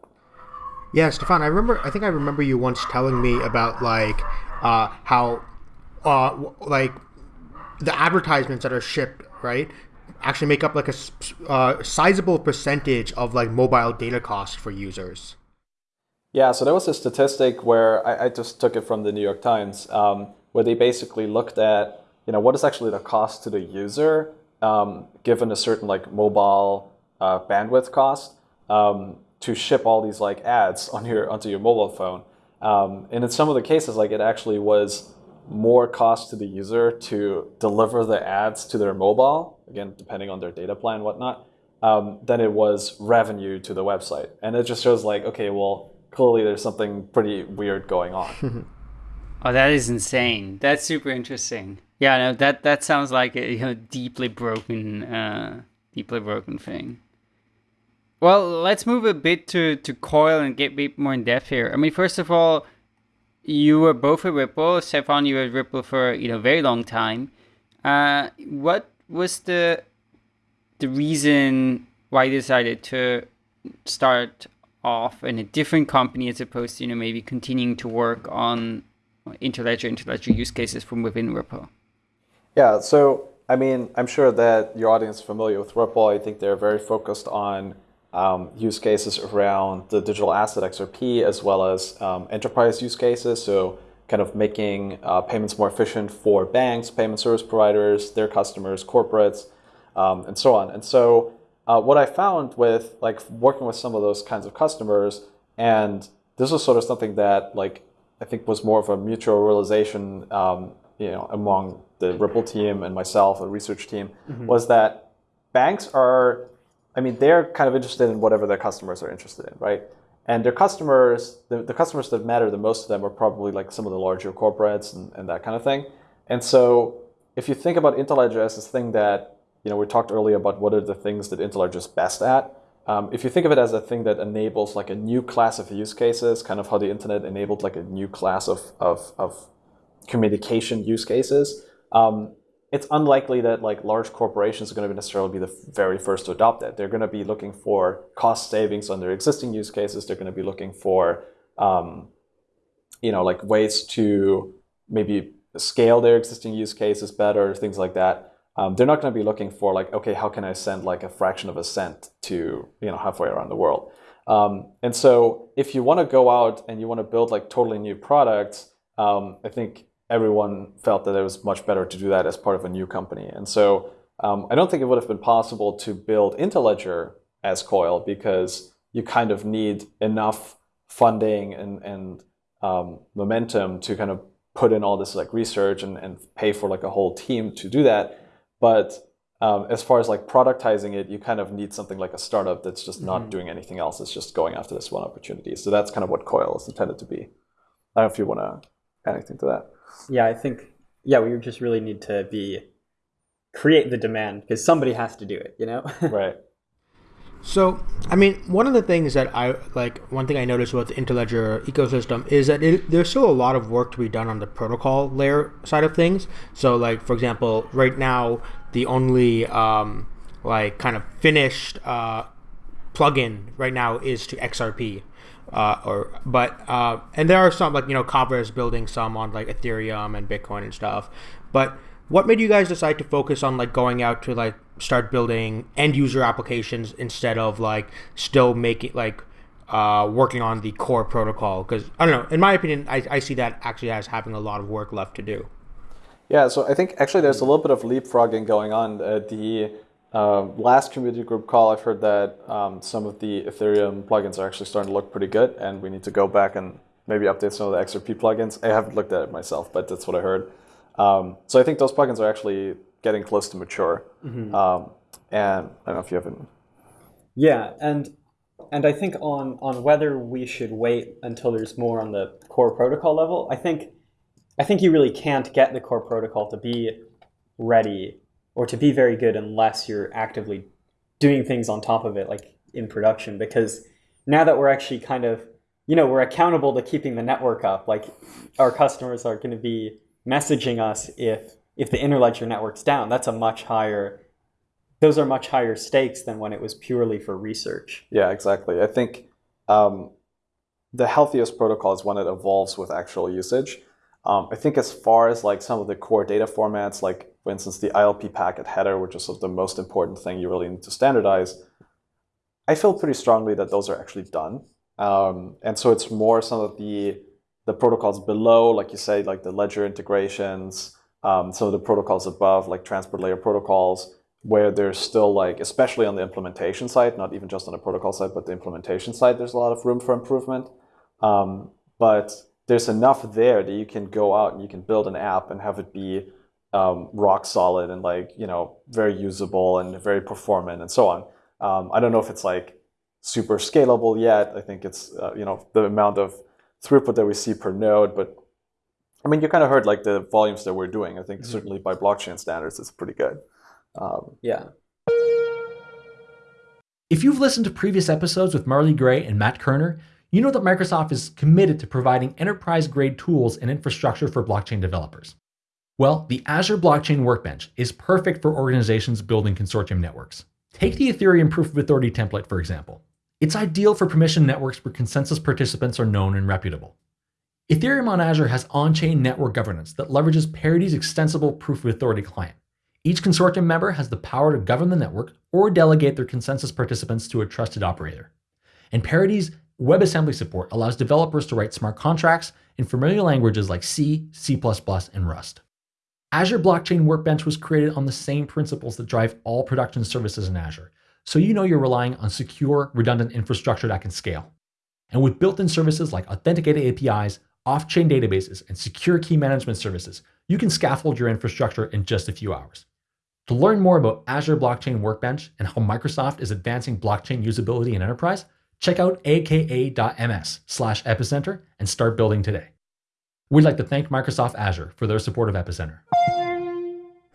S3: Yeah, Stefan, I remember. I think I remember you once telling me about like uh, how uh, like the advertisements that are shipped, right, actually make up like a uh, sizable percentage of like mobile data costs for users.
S4: Yeah, so there was a statistic where I, I just took it from the New York Times, um, where they basically looked at you know what is actually the cost to the user um, given a certain like mobile uh, bandwidth cost. Um, to ship all these like ads on your onto your mobile phone. Um, and in some of the cases, like it actually was more cost to the user to deliver the ads to their mobile, again, depending on their data plan and whatnot, um, than it was revenue to the website. And it just shows like, okay, well, clearly there's something pretty weird going on.
S2: oh, that is insane. That's super interesting. Yeah, no, that that sounds like a you know, deeply broken, uh, deeply broken thing. Well, let's move a bit to, to Coil and get a bit more in depth here. I mean, first of all, you were both at Ripple. Stefan, you were at Ripple for you know very long time. Uh, what was the the reason why you decided to start off in a different company as opposed to you know maybe continuing to work on interledger interledger use cases from within Ripple?
S4: Yeah, so I mean, I'm sure that your audience is familiar with Ripple. I think they're very focused on um, use cases around the digital asset XRP as well as um, enterprise use cases. So kind of making uh, payments more efficient for banks, payment service providers, their customers, corporates, um, and so on. And so uh, what I found with like working with some of those kinds of customers, and this was sort of something that like I think was more of a mutual realization, um, you know, among the Ripple team and myself, the research team, mm-hmm. was that banks are I mean, they're kind of interested in whatever their customers are interested in, right? And their customers, the, the customers that matter the most to them are probably like some of the larger corporates and, and that kind of thing. And so if you think about Interledger as this thing that, you know, we talked earlier about what are the things that Interledger is best at. Um, if you think of it as a thing that enables like a new class of use cases, kind of how the internet enabled like a new class of, of, of communication use cases, um, it's unlikely that like large corporations are going to necessarily be the very first to adopt it. They're going to be looking for cost savings on their existing use cases. They're going to be looking for, um, you know, like ways to maybe scale their existing use cases better, things like that. Um, they're not going to be looking for like, okay, how can I send like a fraction of a cent to you know halfway around the world? Um, and so if you want to go out and you want to build like totally new products, um, I think everyone felt that it was much better to do that as part of a new company. And so um, I don't think it would have been possible to build Interledger as Coil because you kind of need enough funding and, and um, momentum to kind of put in all this like research and, and pay for like a whole team to do that. But um, as far as like productizing it, you kind of need something like a startup that's just not mm-hmm. doing anything else. It's just going after this one opportunity. So that's kind of what Coil is intended to be. I don't know if you want to add anything to that.
S5: Yeah, I think yeah, we just really need to be create the demand because somebody has to do it, you know?
S4: right.
S3: So, I mean, one of the things that I like, one thing I noticed with the Interledger ecosystem is that it, there's still a lot of work to be done on the protocol layer side of things. So, like, for example, right now, the only um, like kind of finished uh, plugin right now is to XRP uh, or but uh, and there are some like you know Kava is building some on like Ethereum and Bitcoin and stuff. But what made you guys decide to focus on like going out to like start building end user applications instead of like still making like uh, working on the core protocol? Because I don't know, in my opinion, I, I see that actually as having a lot of work left to do.
S4: Yeah, so I think actually there's a little bit of leapfrogging going on. Uh, the uh, last community group call, I've heard that um, some of the Ethereum plugins are actually starting to look pretty good, and we need to go back and maybe update some of the XRP plugins. I haven't looked at it myself, but that's what I heard. Um, so I think those plugins are actually getting close to mature. Mm-hmm. Um, and I don't know if you have any.
S5: Yeah, and and I think on on whether we should wait until there's more on the core protocol level, I think I think you really can't get the core protocol to be ready or to be very good unless you're actively doing things on top of it, like in production. Because now that we're actually kind of, you know, we're accountable to keeping the network up. Like our customers are going to be messaging us if if the interledger network's down. That's a much higher. Those are much higher stakes than when it was purely for research.
S4: Yeah, exactly. I think um, the healthiest protocol is when it evolves with actual usage. Um, I think as far as like some of the core data formats, like for instance, the ILP packet header, which is sort of the most important thing you really need to standardize, I feel pretty strongly that those are actually done. Um, and so it's more some of the, the protocols below, like you say, like the ledger integrations, um, some of the protocols above, like transport layer protocols, where there's still like, especially on the implementation side, not even just on the protocol side, but the implementation side, there's a lot of room for improvement. Um, but there's enough there that you can go out and you can build an app and have it be um, rock solid and like you know very usable and very performant and so on. Um, I don't know if it's like super scalable yet. I think it's uh, you know the amount of throughput that we see per node, but I mean you kind of heard like the volumes that we're doing. I think mm-hmm. certainly by blockchain standards, it's pretty good.
S5: Um, yeah.
S1: If you've listened to previous episodes with Marley Gray and Matt Kerner, you know that Microsoft is committed to providing enterprise grade tools and infrastructure for blockchain developers. Well, the Azure Blockchain Workbench is perfect for organizations building consortium networks. Take the Ethereum Proof of Authority template, for example. It's ideal for permission networks where consensus participants are known and reputable. Ethereum on Azure has on chain network governance that leverages Parity's extensible Proof of Authority client. Each consortium member has the power to govern the network or delegate their consensus participants to a trusted operator. And Parity's WebAssembly support allows developers to write smart contracts in familiar languages like C, C++, and Rust. Azure Blockchain Workbench was created on the same principles that drive all production services in Azure, so you know you're relying on secure, redundant infrastructure that can scale. And with built-in services like authenticated APIs, off-chain databases, and secure key management services, you can scaffold your infrastructure in just a few hours. To learn more about Azure Blockchain Workbench and how Microsoft is advancing blockchain usability in enterprise, check out aka.ms slash epicenter and start building today. We'd like to thank Microsoft Azure for their support of Epicenter.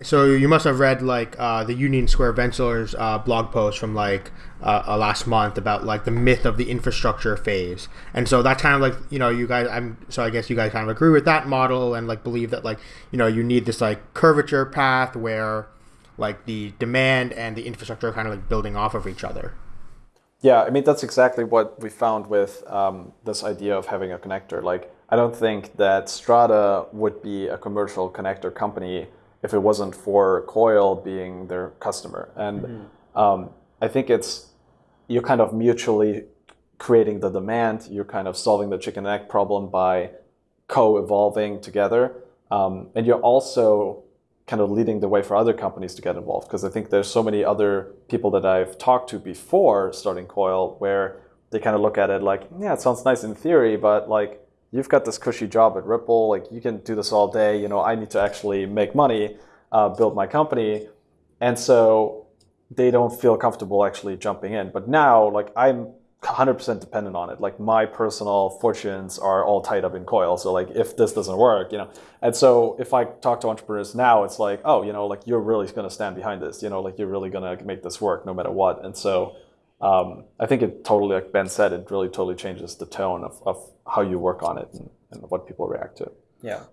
S3: So you must have read like uh, the Union Square Venture's uh, blog post from like uh, uh, last month about like the myth of the infrastructure phase, and so that's kind of like you know you guys. I'm so I guess you guys kind of agree with that model and like believe that like you know you need this like curvature path where like the demand and the infrastructure are kind of like building off of each other.
S4: Yeah, I mean that's exactly what we found with um, this idea of having a connector. Like I don't think that Strata would be a commercial connector company if it wasn't for Coil being their customer. And mm-hmm. um, I think it's you're kind of mutually creating the demand. You're kind of solving the chicken and egg problem by co-evolving together, um, and you're also kind of leading the way for other companies to get involved. Because I think there's so many other people that I've talked to before starting Coil where they kind of look at it like, yeah, it sounds nice in theory, but like you've got this cushy job at Ripple, like you can do this all day. You know, I need to actually make money, uh, build my company, and so they don't feel comfortable actually jumping in. But now, like I'm 100% dependent on it. Like my personal fortunes are all tied up in coil. So like if this doesn't work, you know, and so if I talk to entrepreneurs now, it's like, oh, you know, like you're really going to stand behind this, you know, like you're really going to make this work no matter what. And so um, I think it totally, like Ben said, it really totally changes the tone of, of how you work on it and, and what people react to.
S5: Yeah.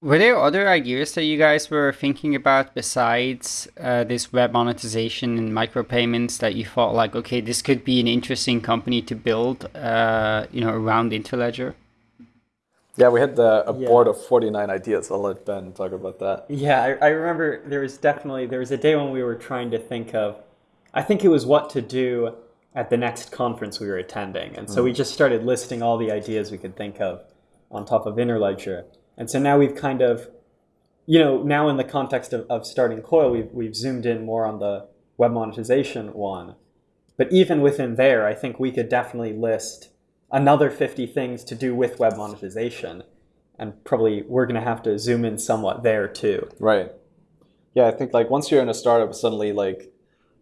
S2: Were there other ideas that you guys were thinking about besides uh, this web monetization and micropayments that you thought like, okay, this could be an interesting company to build, uh, you know, around Interledger?
S4: Yeah, we had the, a yeah. board of 49 ideas. I'll let Ben talk about that.
S5: Yeah, I, I remember there was definitely, there was a day when we were trying to think of I think it was what to do at the next conference we were attending. And so mm. we just started listing all the ideas we could think of on top of Interledger. And so now we've kind of, you know, now in the context of, of starting Coil, we've, we've zoomed in more on the web monetization one. But even within there, I think we could definitely list another 50 things to do with web monetization. And probably we're going to have to zoom in somewhat there too.
S4: Right. Yeah, I think like once you're in a startup, suddenly like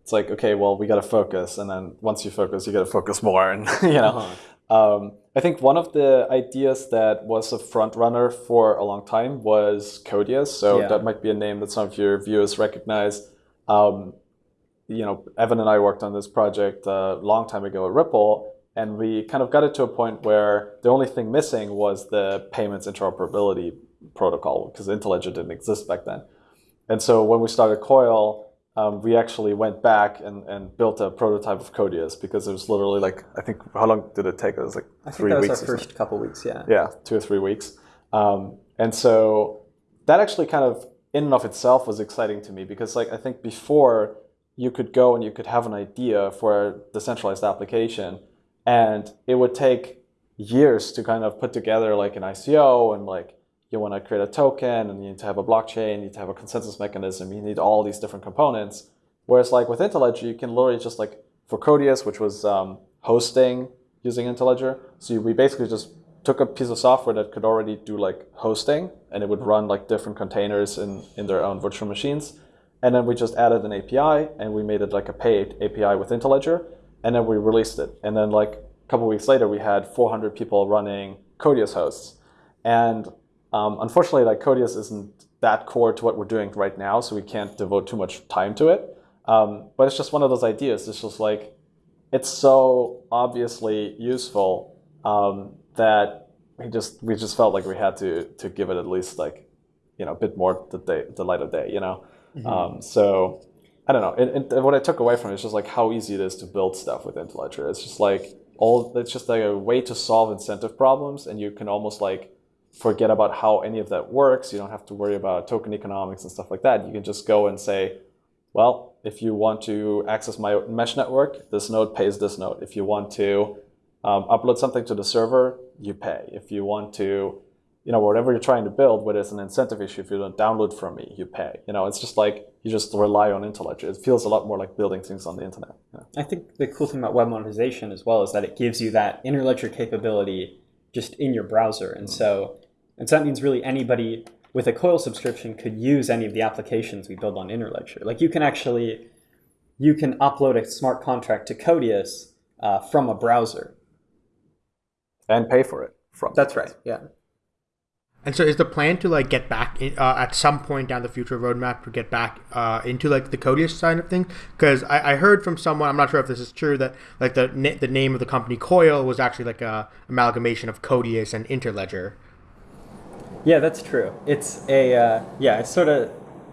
S4: it's like okay well we got to focus and then once you focus you got to focus more and you know uh-huh. um, i think one of the ideas that was a front runner for a long time was codius so yeah. that might be a name that some of your viewers recognize um, you know evan and i worked on this project a long time ago at ripple and we kind of got it to a point where the only thing missing was the payments interoperability protocol because interledger didn't exist back then and so when we started coil um, we actually went back and, and built a prototype of Codius because it was literally like I think how long did it take? Us like
S5: I
S4: three
S5: think
S4: that was
S5: our first couple weeks yeah.
S4: Yeah two or three weeks. Um, and so that actually kind of in and of itself was exciting to me because like I think before you could go and you could have an idea for a decentralized application and it would take years to kind of put together like an ICO and like you want to create a token and you need to have a blockchain, you need to have a consensus mechanism, you need all these different components. Whereas like with Interledger, you can literally just like for Codius, which was um, hosting using Interledger, so we basically just took a piece of software that could already do like hosting and it would run like different containers in, in their own virtual machines. And then we just added an API and we made it like a paid API with Interledger. And then we released it. And then like a couple weeks later, we had 400 people running Codius hosts. And um, unfortunately, like Codius isn't that core to what we're doing right now, so we can't devote too much time to it. Um, but it's just one of those ideas. It's just like, it's so obviously useful um, that we just we just felt like we had to to give it at least like you know a bit more the day the light of day you know mm-hmm. um, so I don't know it, it, what I took away from it is just like how easy it is to build stuff with Interledger it's just like all it's just like a way to solve incentive problems and you can almost like forget about how any of that works you don't have to worry about token economics and stuff like that you can just go and say well if you want to access my mesh network this node pays this node if you want to um, upload something to the server, you pay. If you want to, you know, whatever you're trying to build, whether it's an incentive issue, if you don't download from me, you pay. You know, it's just like you just rely on Interledger. It feels a lot more like building things on the internet.
S5: I think the cool thing about web monetization as well is that it gives you that interledger capability just in your browser. And mm-hmm. so, and so that means really anybody with a Coil subscription could use any of the applications we build on Interledger. Like you can actually, you can upload a smart contract to Codius uh, from a browser
S4: and pay for it from.
S5: That's right. Yeah.
S3: And so, is the plan to like get back in, uh, at some point down the future roadmap to get back uh, into like the Codius side of things? Because I, I, heard from someone, I'm not sure if this is true, that like the the name of the company Coil was actually like a amalgamation of Codius and Interledger.
S5: Yeah, that's true. It's a uh, yeah, it's sort of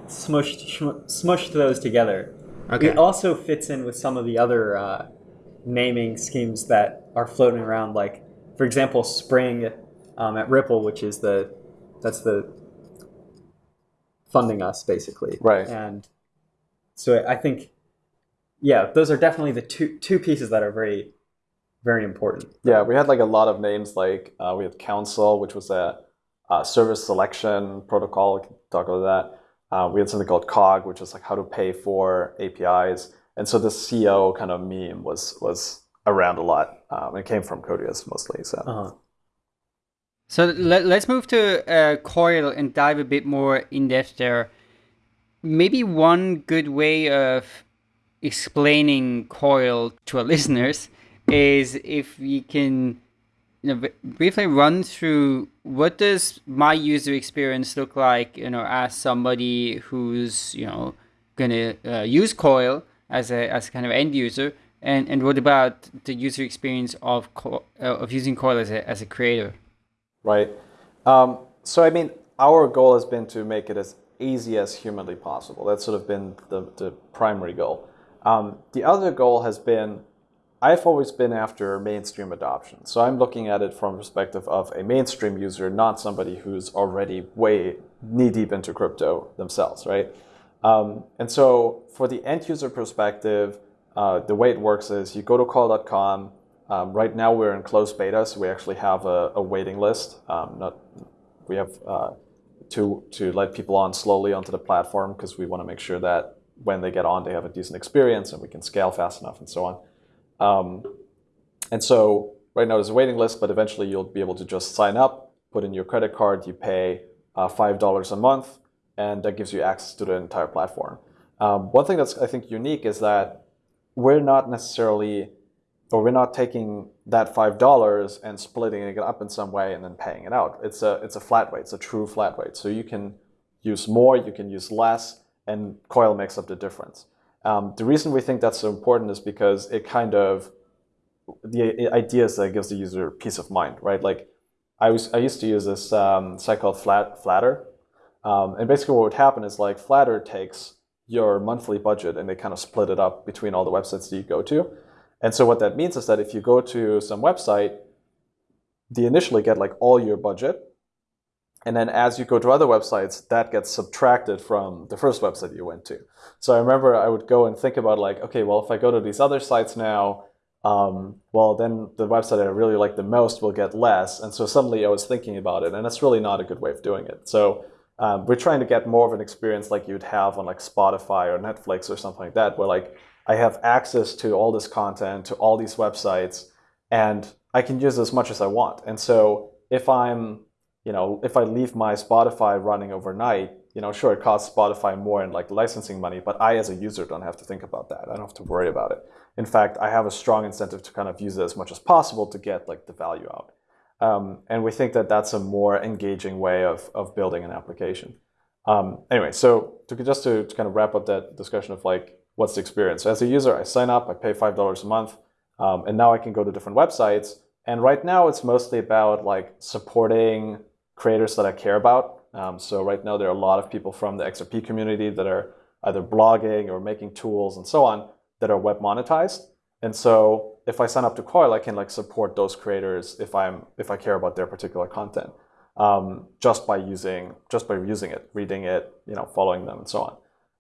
S5: smushed smushed those together. Okay. It also fits in with some of the other uh, naming schemes that are floating around, like for example, Xpring um, at Ripple, which is the that's the funding us basically,
S4: right?
S5: And so I think, yeah, those are definitely the two two pieces that are very very important.
S4: Yeah, we had like a lot of names. Like uh, we had Council, which was a, a, service selection protocol. Talk about that. Uh, we had something called COG, which is like how to pay for APIs. And so the CO kind of meme was was around a lot. Um, it came from Codius mostly. So. Uh-huh.
S2: So let, us move to uh, Coil and dive a bit more in depth there. Maybe one good way of explaining Coil to our listeners is if we can you know, briefly run through what does my user experience look like, you know, as somebody who's, you know, going to uh, use Coil as a, as a kind of end user and and what about the user experience of uh, of using Coil as a as a creator?
S4: Right. Um, so I mean, our goal has been to make it as easy as humanly possible. That's sort of been the the primary goal. Um, the other goal has been, I've always been after mainstream adoption. So I'm looking at it from the perspective of a mainstream user, not somebody who's already way knee deep into crypto themselves, right? Um, and so for the end user perspective uh, the way it works is you go to coil.com. Um, right now we're in closed beta, so we actually have a, a waiting list. Um, not, we have uh, to, to let people on slowly onto the platform because we want to make sure that when they get on, they have a decent experience and we can scale fast enough and so on. Um, and so right now there's a waiting list, but eventually you'll be able to just sign up, put in your credit card, you pay uh, $5 a month, and that gives you access to the entire platform. Um, one thing that's I think unique is that we're not necessarily, or we're not taking that five dollars and splitting it up in some way and then paying it out. It's a it's a flat rate. It's a true flat rate. So you can use more, you can use less, and Coil makes up the difference. Um, the reason we think that's so important is because it kind of the idea is that it gives the user peace of mind, right? Like I was I used to use this um, site called Flat Flattr, um, and basically what would happen is like Flattr takes your monthly budget and they kind of split it up between all the websites that you go to. And so what that means is that if you go to some website, they initially get like all your budget. And then as you go to other websites, that gets subtracted from the first website you went to. So I remember I would go and think about like, okay, well, if I go to these other sites now, um, well, then the website I really like the most will get less. And so suddenly I was thinking about it, and that's really not a good way of doing it. So um, we're trying to get more of an experience like you'd have on like Spotify or Netflix or something like that, where like I have access to all this content, to all these websites, and I can use as much as I want. And so if I'm, you know, if I leave my Spotify running overnight, you know, sure, it costs Spotify more in like licensing money, but I as a user don't have to think about that. I don't have to worry about it. In fact, I have a strong incentive to kind of use it as much as possible to get like the value out. Um, and we think that that's a more engaging way of, of building an application. Um, anyway, so to, just to, to, kind of wrap up that discussion of like, what's the experience? So as a user, I sign up, I pay $5 a month, um, and now I can go to different websites. And right now it's mostly about like supporting creators that I care about. Um, so right now there are a lot of people from the XRP community that are either blogging or making tools and so on that are web monetized. And so if I sign up to Coil, I can like support those creators if I'm if I care about their particular content, um, just by using just by using it, reading it, you know, following them, and so on.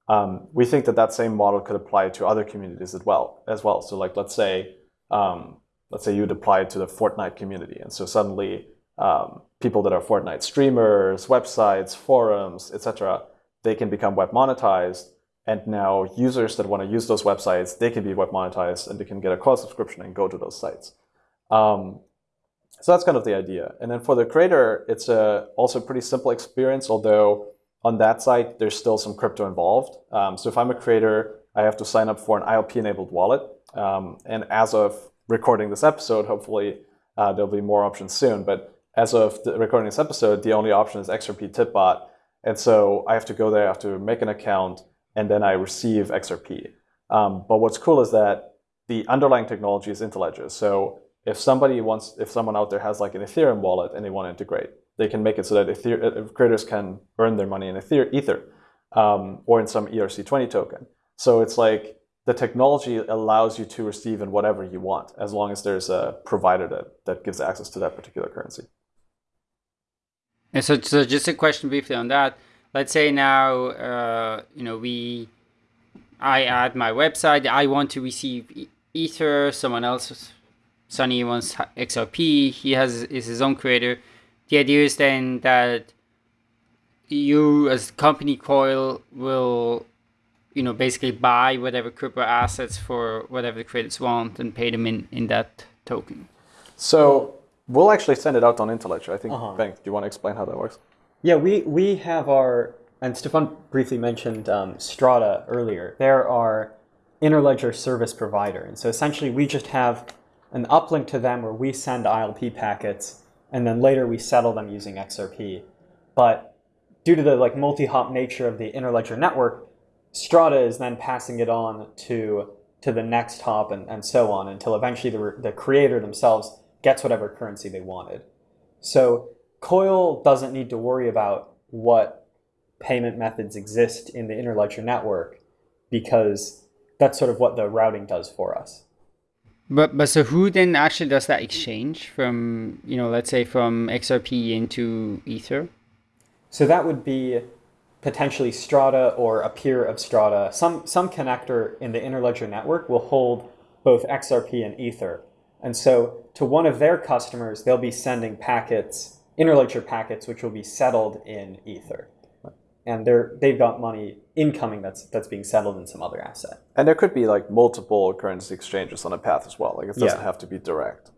S4: Um, we think that that same model could apply to other communities as well. As well, so like let's say um, let's say you'd apply it to the Fortnite community, and so suddenly um, people that are Fortnite streamers, websites, forums, etc., they can become web monetized and now users that want to use those websites, they can be web monetized and they can get a Coil subscription and go to those sites. Um, so that's kind of the idea. And then for the creator, it's a, also a pretty simple experience, although on that site, there's still some crypto involved. Um, so if I'm a creator, I have to sign up for an ILP-enabled wallet. Um, and as of recording this episode, hopefully uh, there'll be more options soon. But as of recording this episode, the only option is XRP Tipbot. And so I have to go there, I have to make an account, and then I receive XRP. Um, but what's cool is that the underlying technology is Interledger. So if somebody wants, if someone out there has like an Ethereum wallet and they want to integrate, they can make it so that Ether uh, creators can earn their money in Ether, Ether um, or in some ERC20 token. So it's like the technology allows you to receive in whatever you want, as long as there's a provider that, that gives access to that particular currency.
S2: And so, so just a question briefly on that. Let's say now uh, you know we I add my website I want to receive ether someone else Sunny wants XRP he has is his own creator. The idea is then that you as company coil will you know basically buy whatever crypto assets for whatever the creators want and pay them in in that token.
S4: So we'll actually send it out on Interledger. I think uh -huh. Do you want to explain how that works
S5: yeah, we, we have our, and Stefan briefly mentioned um, Strata earlier. They're our interledger service provider. And so essentially we just have an uplink to them where we send ILP packets and then later we settle them using XRP. But due to the like multi-hop nature of the interledger network, Strata is then passing it on to to the next hop and, and so on until eventually the, the creator themselves gets whatever currency they wanted. So Coil doesn't need to worry about what payment methods exist in the interledger network because that's sort of what the routing does for us.
S2: But but so who then actually does that exchange from you know let's say from XRP into Ether?
S5: So that would be potentially Strata or a peer of Strata. Some some connector in the interledger network will hold both XRP and Ether. And so to one of their customers, they'll be sending packets interledger packets, which will be settled in Ether. And they're, they've got money incoming that's that's being settled in some other asset.
S4: And there could be like multiple currency exchanges on a path as well. Like it doesn't yeah. have to be direct.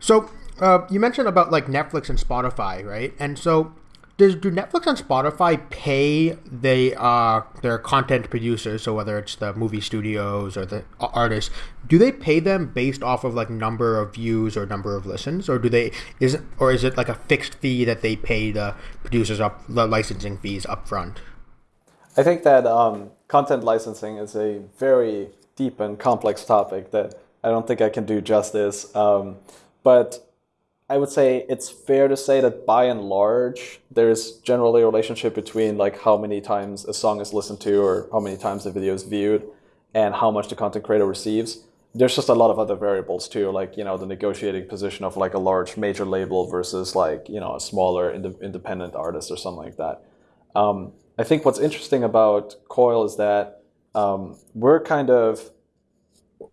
S3: So uh, you mentioned about like Netflix and Spotify, right? And so does do Netflix and Spotify pay they uh their content producers, so whether it's the movie studios or the artists, do they pay them based off of like number of views or number of listens, or do they is or is it like a fixed fee that they pay the producers up the licensing fees up front?
S4: I think that um, content licensing is a very deep and complex topic that I don't think I can do justice. Um, but I would say it's fair to say that by and large, there's generally a relationship between like how many times a song is listened to or how many times the video is viewed and how much the content creator receives. There's just a lot of other variables too, like, you know, the negotiating position of like a large major label versus like, you know, a smaller ind independent artist or something like that. Um, I think what's interesting about Coil is that um, we're kind of,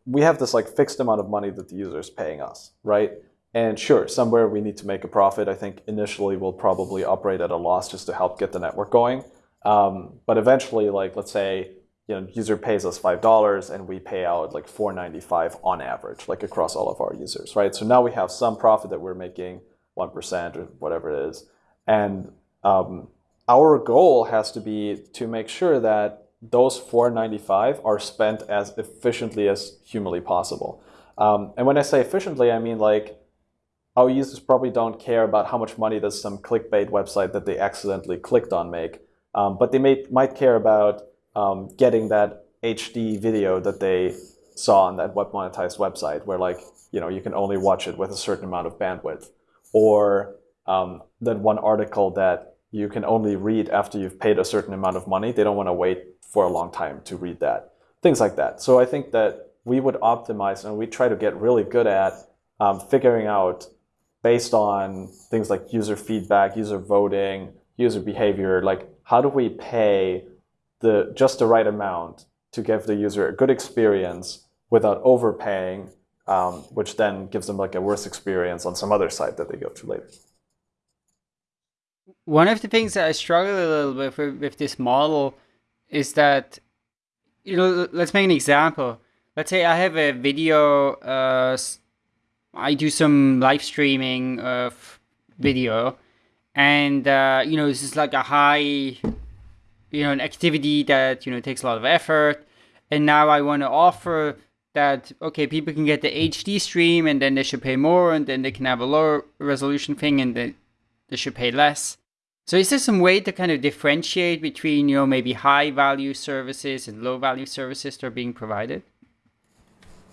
S4: we have this like fixed amount of money that the user is paying us, right? And sure, somewhere we need to make a profit. I think initially we'll probably operate at a loss just to help get the network going. Um, but eventually, like let's say you know, user pays us five dollars and we pay out like four ninety five on average, like across all of our users, right? So now we have some profit that we're making one percent or whatever it is, and um, our goal has to be to make sure that those four ninety five are spent as efficiently as humanly possible. Um, and when I say efficiently, I mean like our users probably don't care about how much money does some clickbait website that they accidentally clicked on make, um, but they may, might care about um, getting that HD video that they saw on that web monetized website, where like you know you can only watch it with a certain amount of bandwidth, or um, that one article that you can only read after you've paid a certain amount of money. They don't want to wait for a long time to read that. Things like that. So I think that we would optimize and we try to get really good at um, figuring out based on things like user feedback, user voting, user behavior, like how do we pay the just the right amount to give the user a good experience without overpaying, um, which then gives them like a worse experience on some other site that they go to later.
S2: One of the things that I struggle a little bit with, with this model is that, you know, let's make an example. Let's say I have a video, uh, I do some live streaming of video, and, uh, you know, this is like a high, you know, an activity that, you know, takes a lot of effort. And now I want to offer that, okay, people can get the HD stream and then they should pay more and then they can have a lower resolution thing and they, they should pay less. So is there some way to kind of differentiate between, you know, maybe high value services and low value services that are being provided?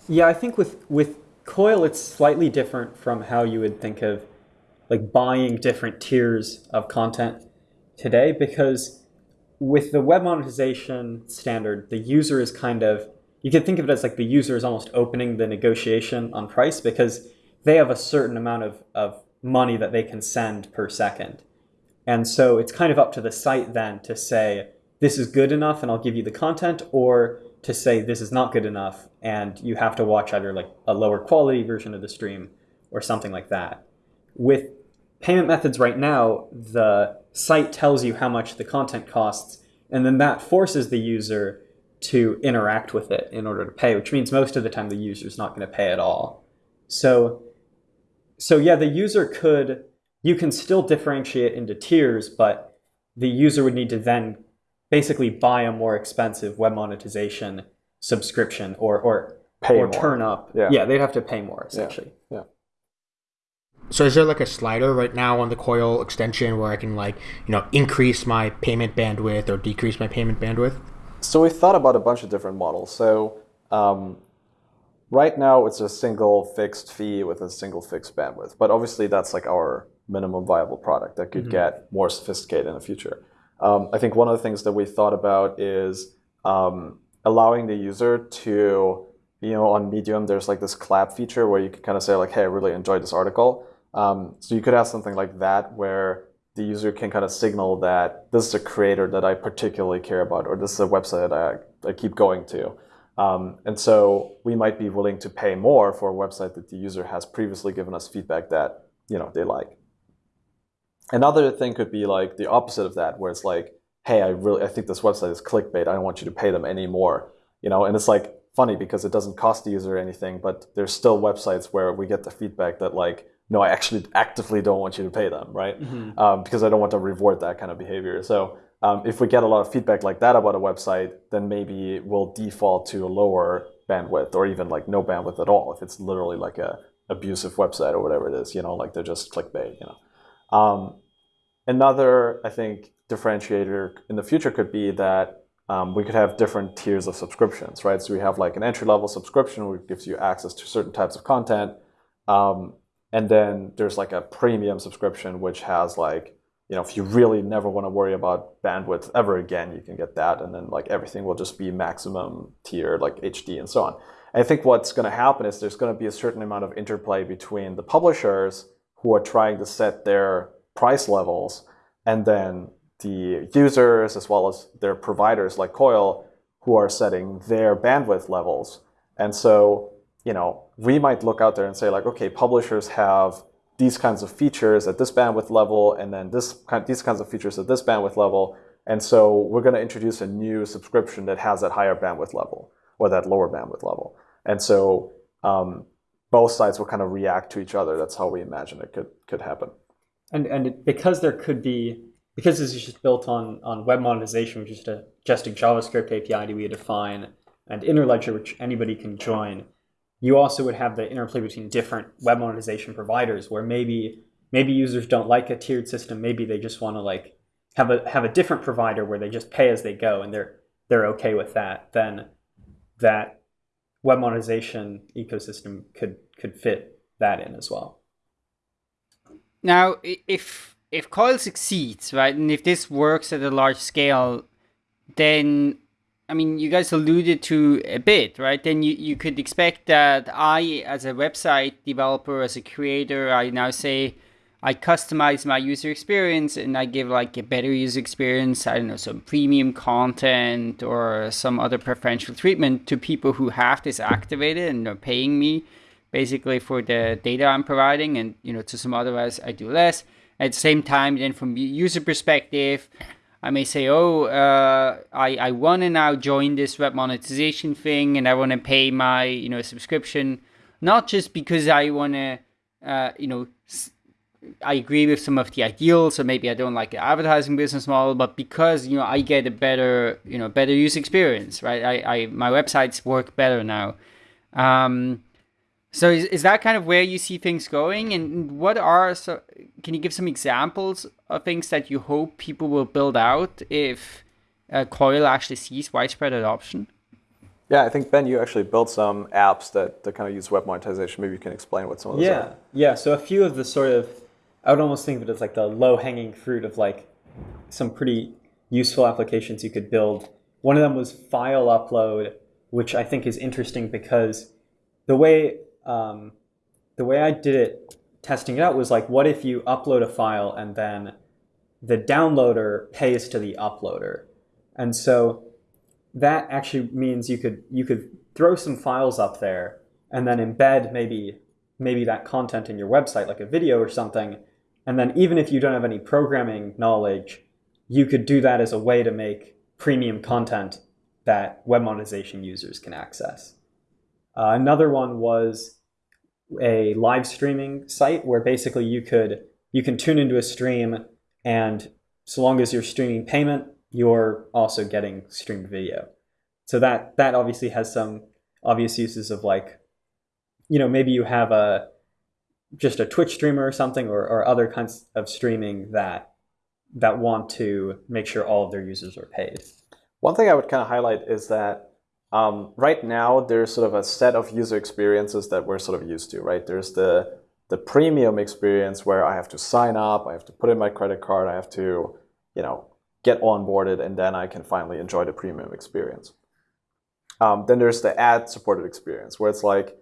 S5: Yeah, I think with with Coil it's slightly different from how you would think of like buying different tiers of content today because with the web monetization standard, the user is kind of you could think of it as like the user is almost opening the negotiation on price because they have a certain amount of, of money that they can send per second. And so it's kind of up to the site then to say, this is good enough and I'll give you the content, or to say this is not good enough and you have to watch either like a lower quality version of the stream or something like that. With payment methods right now, the site tells you how much the content costs, and then that forces the user to interact with it in order to pay, which means most of the time the user is not going to pay at all. So, so yeah, the user could you can still differentiate into tiers, but the user would need to then basically buy a more expensive web monetization subscription or or
S4: Pay
S5: or
S4: more.
S5: turn up.
S4: Yeah.
S5: yeah, they'd have to pay more essentially.
S4: Yeah.
S3: So is there like a slider right now on the coil extension where I can like, you know, increase my payment bandwidth or decrease my payment bandwidth?
S4: So we thought about a bunch of different models. So um, right now it's a single fixed fee with a single fixed bandwidth, but obviously that's like our minimum viable product that could get more sophisticated in the future. Um, I think one of the things that we thought about is um, allowing the user to, you know, on Medium there's like this clap feature where you can kind of say like, hey, I really enjoyed this article. Um, so you could have something like that where the user can kind of signal that this is a creator that I particularly care about, or this is a website that I, I keep going to. Um, and so we might be willing to pay more for a website that the user has previously given us feedback that you know they like. Another thing could be like the opposite of that, where it's like, hey, I really I think this website is clickbait. I don't want you to pay them anymore. You know, and it's like funny because it doesn't cost the user anything, but there's still websites where we get the feedback that like, no, I actually actively don't want you to pay them, right? Um, because I don't want to reward that kind of behavior. So um, if we get a lot of feedback like that about a website, then maybe we'll default to a lower bandwidth or even like no bandwidth at all if it's literally like a abusive website or whatever it is, you know, like they're just clickbait, you know. Um, another, I think, differentiator in the future could be that um, we could have different tiers of subscriptions, right? So we have like an entry level subscription, which gives you access to certain types of content. Um, and then there's like a premium subscription, which has like, you know, if you really never want to worry about bandwidth ever again, you can get that. And then like everything will just be maximum tier, like HD and so on. I think what's going to happen is there's going to be a certain amount of interplay between the publishers who are trying to set their price levels and then the users as well as their providers like Coil who are setting their bandwidth levels. And so, you know, we might look out there and say like, okay, publishers have these kinds of features at this bandwidth level and then this kind these kinds of features at this bandwidth level. And so we're going to introduce a new subscription that has that higher bandwidth level or that lower bandwidth level. And so um, both sides will kind of react to each other. That's how we imagine it could could happen.
S5: And and because there could be because this is just built on on web monetization, which is just a just a JavaScript API that we define, and Interledger, which anybody can join. You also would have the interplay between different web monetization providers, where maybe maybe users don't like a tiered system. Maybe they just want to like have a have a different provider where they just pay as they go, and they're they're okay with that. Then that web monetization ecosystem could could fit that in as well.
S2: Now, if if Coil succeeds, right, and if this works at a large scale, then I mean, you guys alluded to a bit, right? Then you, you could expect that I, as a website developer, as a creator, I now say, I customize my user experience and I give like a better user experience. I don't know, some premium content or some other preferential treatment to people who have this activated and are paying me basically for the data I'm providing. And, you know, to some otherwise I do less. At the same time, then from user perspective, I may say, oh, uh, I, I want to now join this web monetization thing and I want to pay my, you know, subscription, not just because I want to, uh, you know, I agree with some of the ideals, so maybe I don't like the advertising business model, but because you know I get a better you know better user experience, right? I, I my websites work better now. Um, so is, is that kind of where you see things going? And what are so? Can you give some examples of things that you hope people will build out if uh, Coil actually sees widespread adoption?
S4: Yeah, I think Ben, you actually built some apps that, that kind of use web monetization. Maybe you can explain what some of those
S5: yeah.
S4: are.
S5: Yeah, so a few of the sort of I would almost think of it as like the low hanging fruit of like some pretty useful applications you could build. One of them was file upload, which I think is interesting because the way um, the way I did it testing it out was like, what if you upload a file and then the downloader pays to the uploader, and so that actually means you could you could throw some files up there and then embed maybe maybe that content in your website like a video or something and then even if you don't have any programming knowledge, you could do that as a way to make premium content that web monetization users can access. Uh, another one was a live streaming site where basically you could you can tune into a stream and so long as you're streaming payment, you're also getting streamed video. So that that obviously has some obvious uses of like, you know, maybe you have a just a Twitch streamer or something, or, or other kinds of streaming that that want to make sure all of their users are paid.
S4: One thing I would kind of highlight is that um, right now there's sort of a set of user experiences that we're sort of used to, right? There's the the premium experience where I have to sign up, I have to put in my credit card, I have to, you know, get onboarded, and then I can finally enjoy the premium experience. Um, then there's the ad supported experience where it's like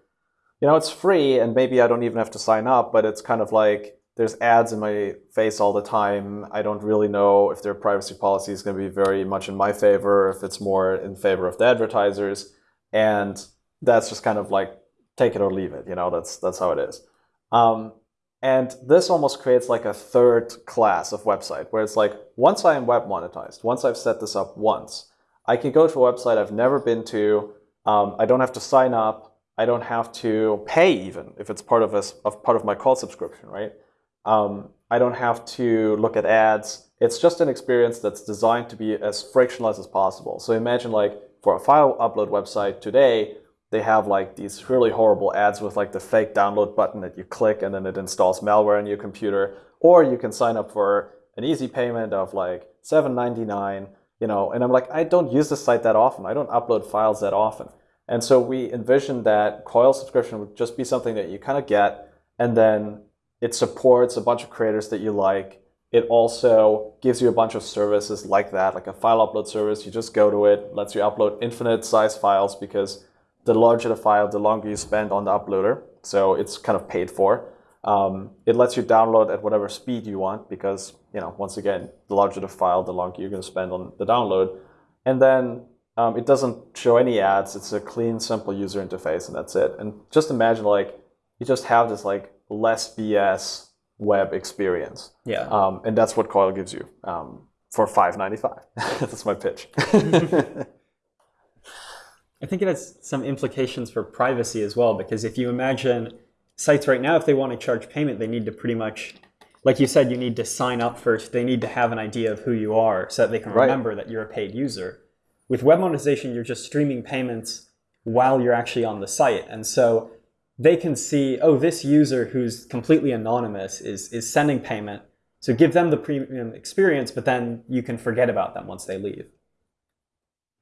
S4: you know, it's free and maybe I don't even have to sign up, but it's kind of like there's ads in my face all the time. I don't really know if their privacy policy is going to be very much in my favor, if it's more in favor of the advertisers. And that's just kind of like take it or leave it. You know, that's that's how it is. Um, and this almost creates like a third class of website where it's like once I am web monetized, once I've set this up once, I can go to a website I've never been to. Um, I don't have to sign up. I don't have to pay even if it's part of a of part of my Coil subscription, right? Um, I don't have to look at ads. It's just an experience that's designed to be as frictionless as possible. So imagine like for a file upload website today, they have like these really horrible ads with like the fake download button that you click and then it installs malware on your computer. Or you can sign up for an easy payment of like $7.99, you know, and I'm like, I don't use this site that often. I don't upload files that often. And so we envisioned that Coil subscription would just be something that you kind of get, and then it supports a bunch of creators that you like. It also gives you a bunch of services like that, like a file upload service. You just go to it, lets you upload infinite size files because the larger the file, the longer you spend on the uploader. So it's kind of paid for. Um, it lets you download at whatever speed you want because, you know, once again, the larger the file, the longer you're going to spend on the download. And then um, it doesn't show any ads. It's a clean, simple user interface, and that's it. And just imagine like you just have this like less BS web experience.
S5: Yeah.
S4: Um, and that's what Coil gives you. Um, for five ninety five. That's my pitch.
S5: I think it has some implications for privacy as well, because if you imagine sites right now, if they want to charge payment, they need to pretty much, like you said, you need to sign up first. They need to have an idea of who you are so that they can
S4: Right.
S5: remember that you're a paid user. With web monetization, you're just streaming payments while you're actually on the site. And so they can see, oh, this user who's completely anonymous is, is sending payment. So give them the premium experience, but then you can forget about them once they leave.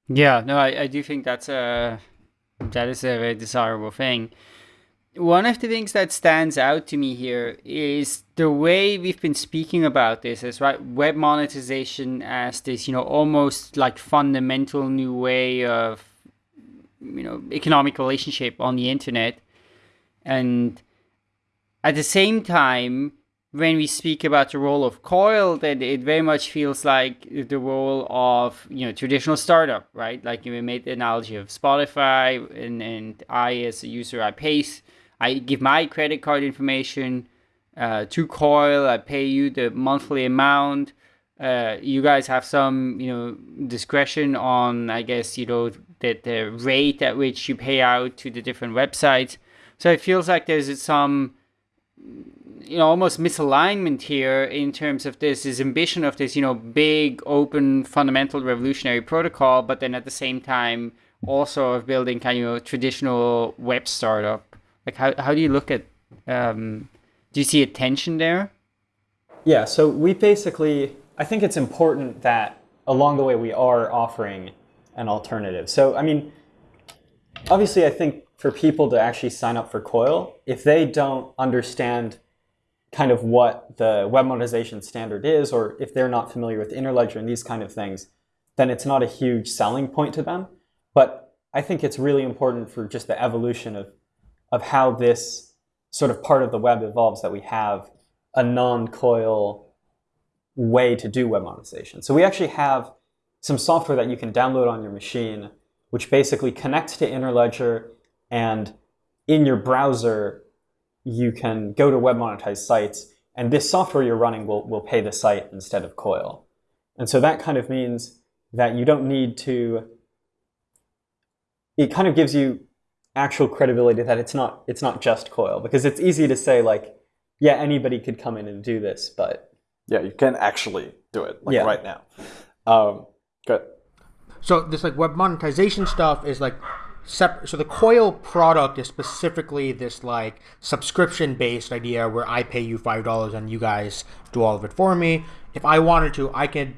S2: Yeah, no, I, I do think that's a that is a very desirable thing. One of the things that stands out to me here is the way we've been speaking about this is right web monetization as this, you know, almost like fundamental new way of you know economic relationship on the internet. And at the same time, when we speak about the role of coil then it very much feels like the role of you know traditional startup right? Like you made the analogy of spotify and, and i as a user i pay i give my credit card information uh, to coil i pay you the monthly amount. Uh, you guys have some you know discretion on i guess you know that the rate at which you pay out to the different websites so it feels like there's some you know almost misalignment here in terms of this this ambition of this you know big open fundamental revolutionary protocol but then at the same time also of building kind of know, traditional web startup like how, how do you look at um, do you see a tension there
S5: Yeah, so we basically, I think it's important that along the way we are offering an alternative. So, I mean, obviously, I think for people to actually sign up for Coil, if they don't understand kind of what the web monetization standard is, or if they're not familiar with Interledger and these kind of things, then it's not a huge selling point to them. But I think it's really important for just the evolution of, of how this sort of part of the web evolves that we have a non-coil way to do web monetization. So we actually have some software that you can download on your machine, which basically connects to Interledger, and in your browser, you can go to web monetized sites, and this software you're running will, will pay the site instead of Coil. And so that kind of means that you don't need to, it kind of gives you actual credibility that it's not, it's not just Coil, because it's easy to say like, yeah, anybody could come in and do this, but
S4: yeah, you can actually do it like
S5: Yeah.
S4: right now. Um, good.
S3: So this like web monetization stuff is like separate. So the Coil product is specifically this like subscription based idea where I pay you five dollars and you guys do all of it for me. If I wanted to, I could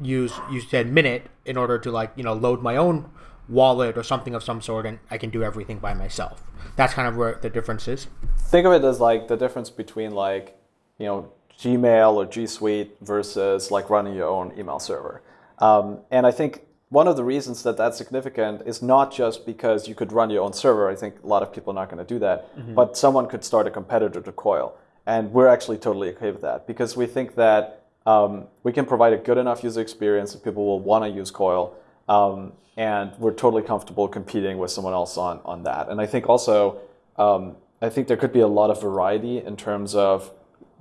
S3: use you said Moneyd in order to like you know load my own wallet or something of some sort, and I can do everything by myself. That's kind of where the difference is.
S4: think of it as like the difference between like you know Gmail or G Suite versus like running your own email server. Um, and I think one of the reasons that that's significant is not just because you could run your own server. I think a lot of people are not going to do that, but someone could start a competitor to Coil, and we're actually totally okay with that because we think that um, we can provide a good enough user experience that people will want to use Coil. Um, and we're totally comfortable competing with someone else on, on that. And I think also, um, I think there could be a lot of variety in terms of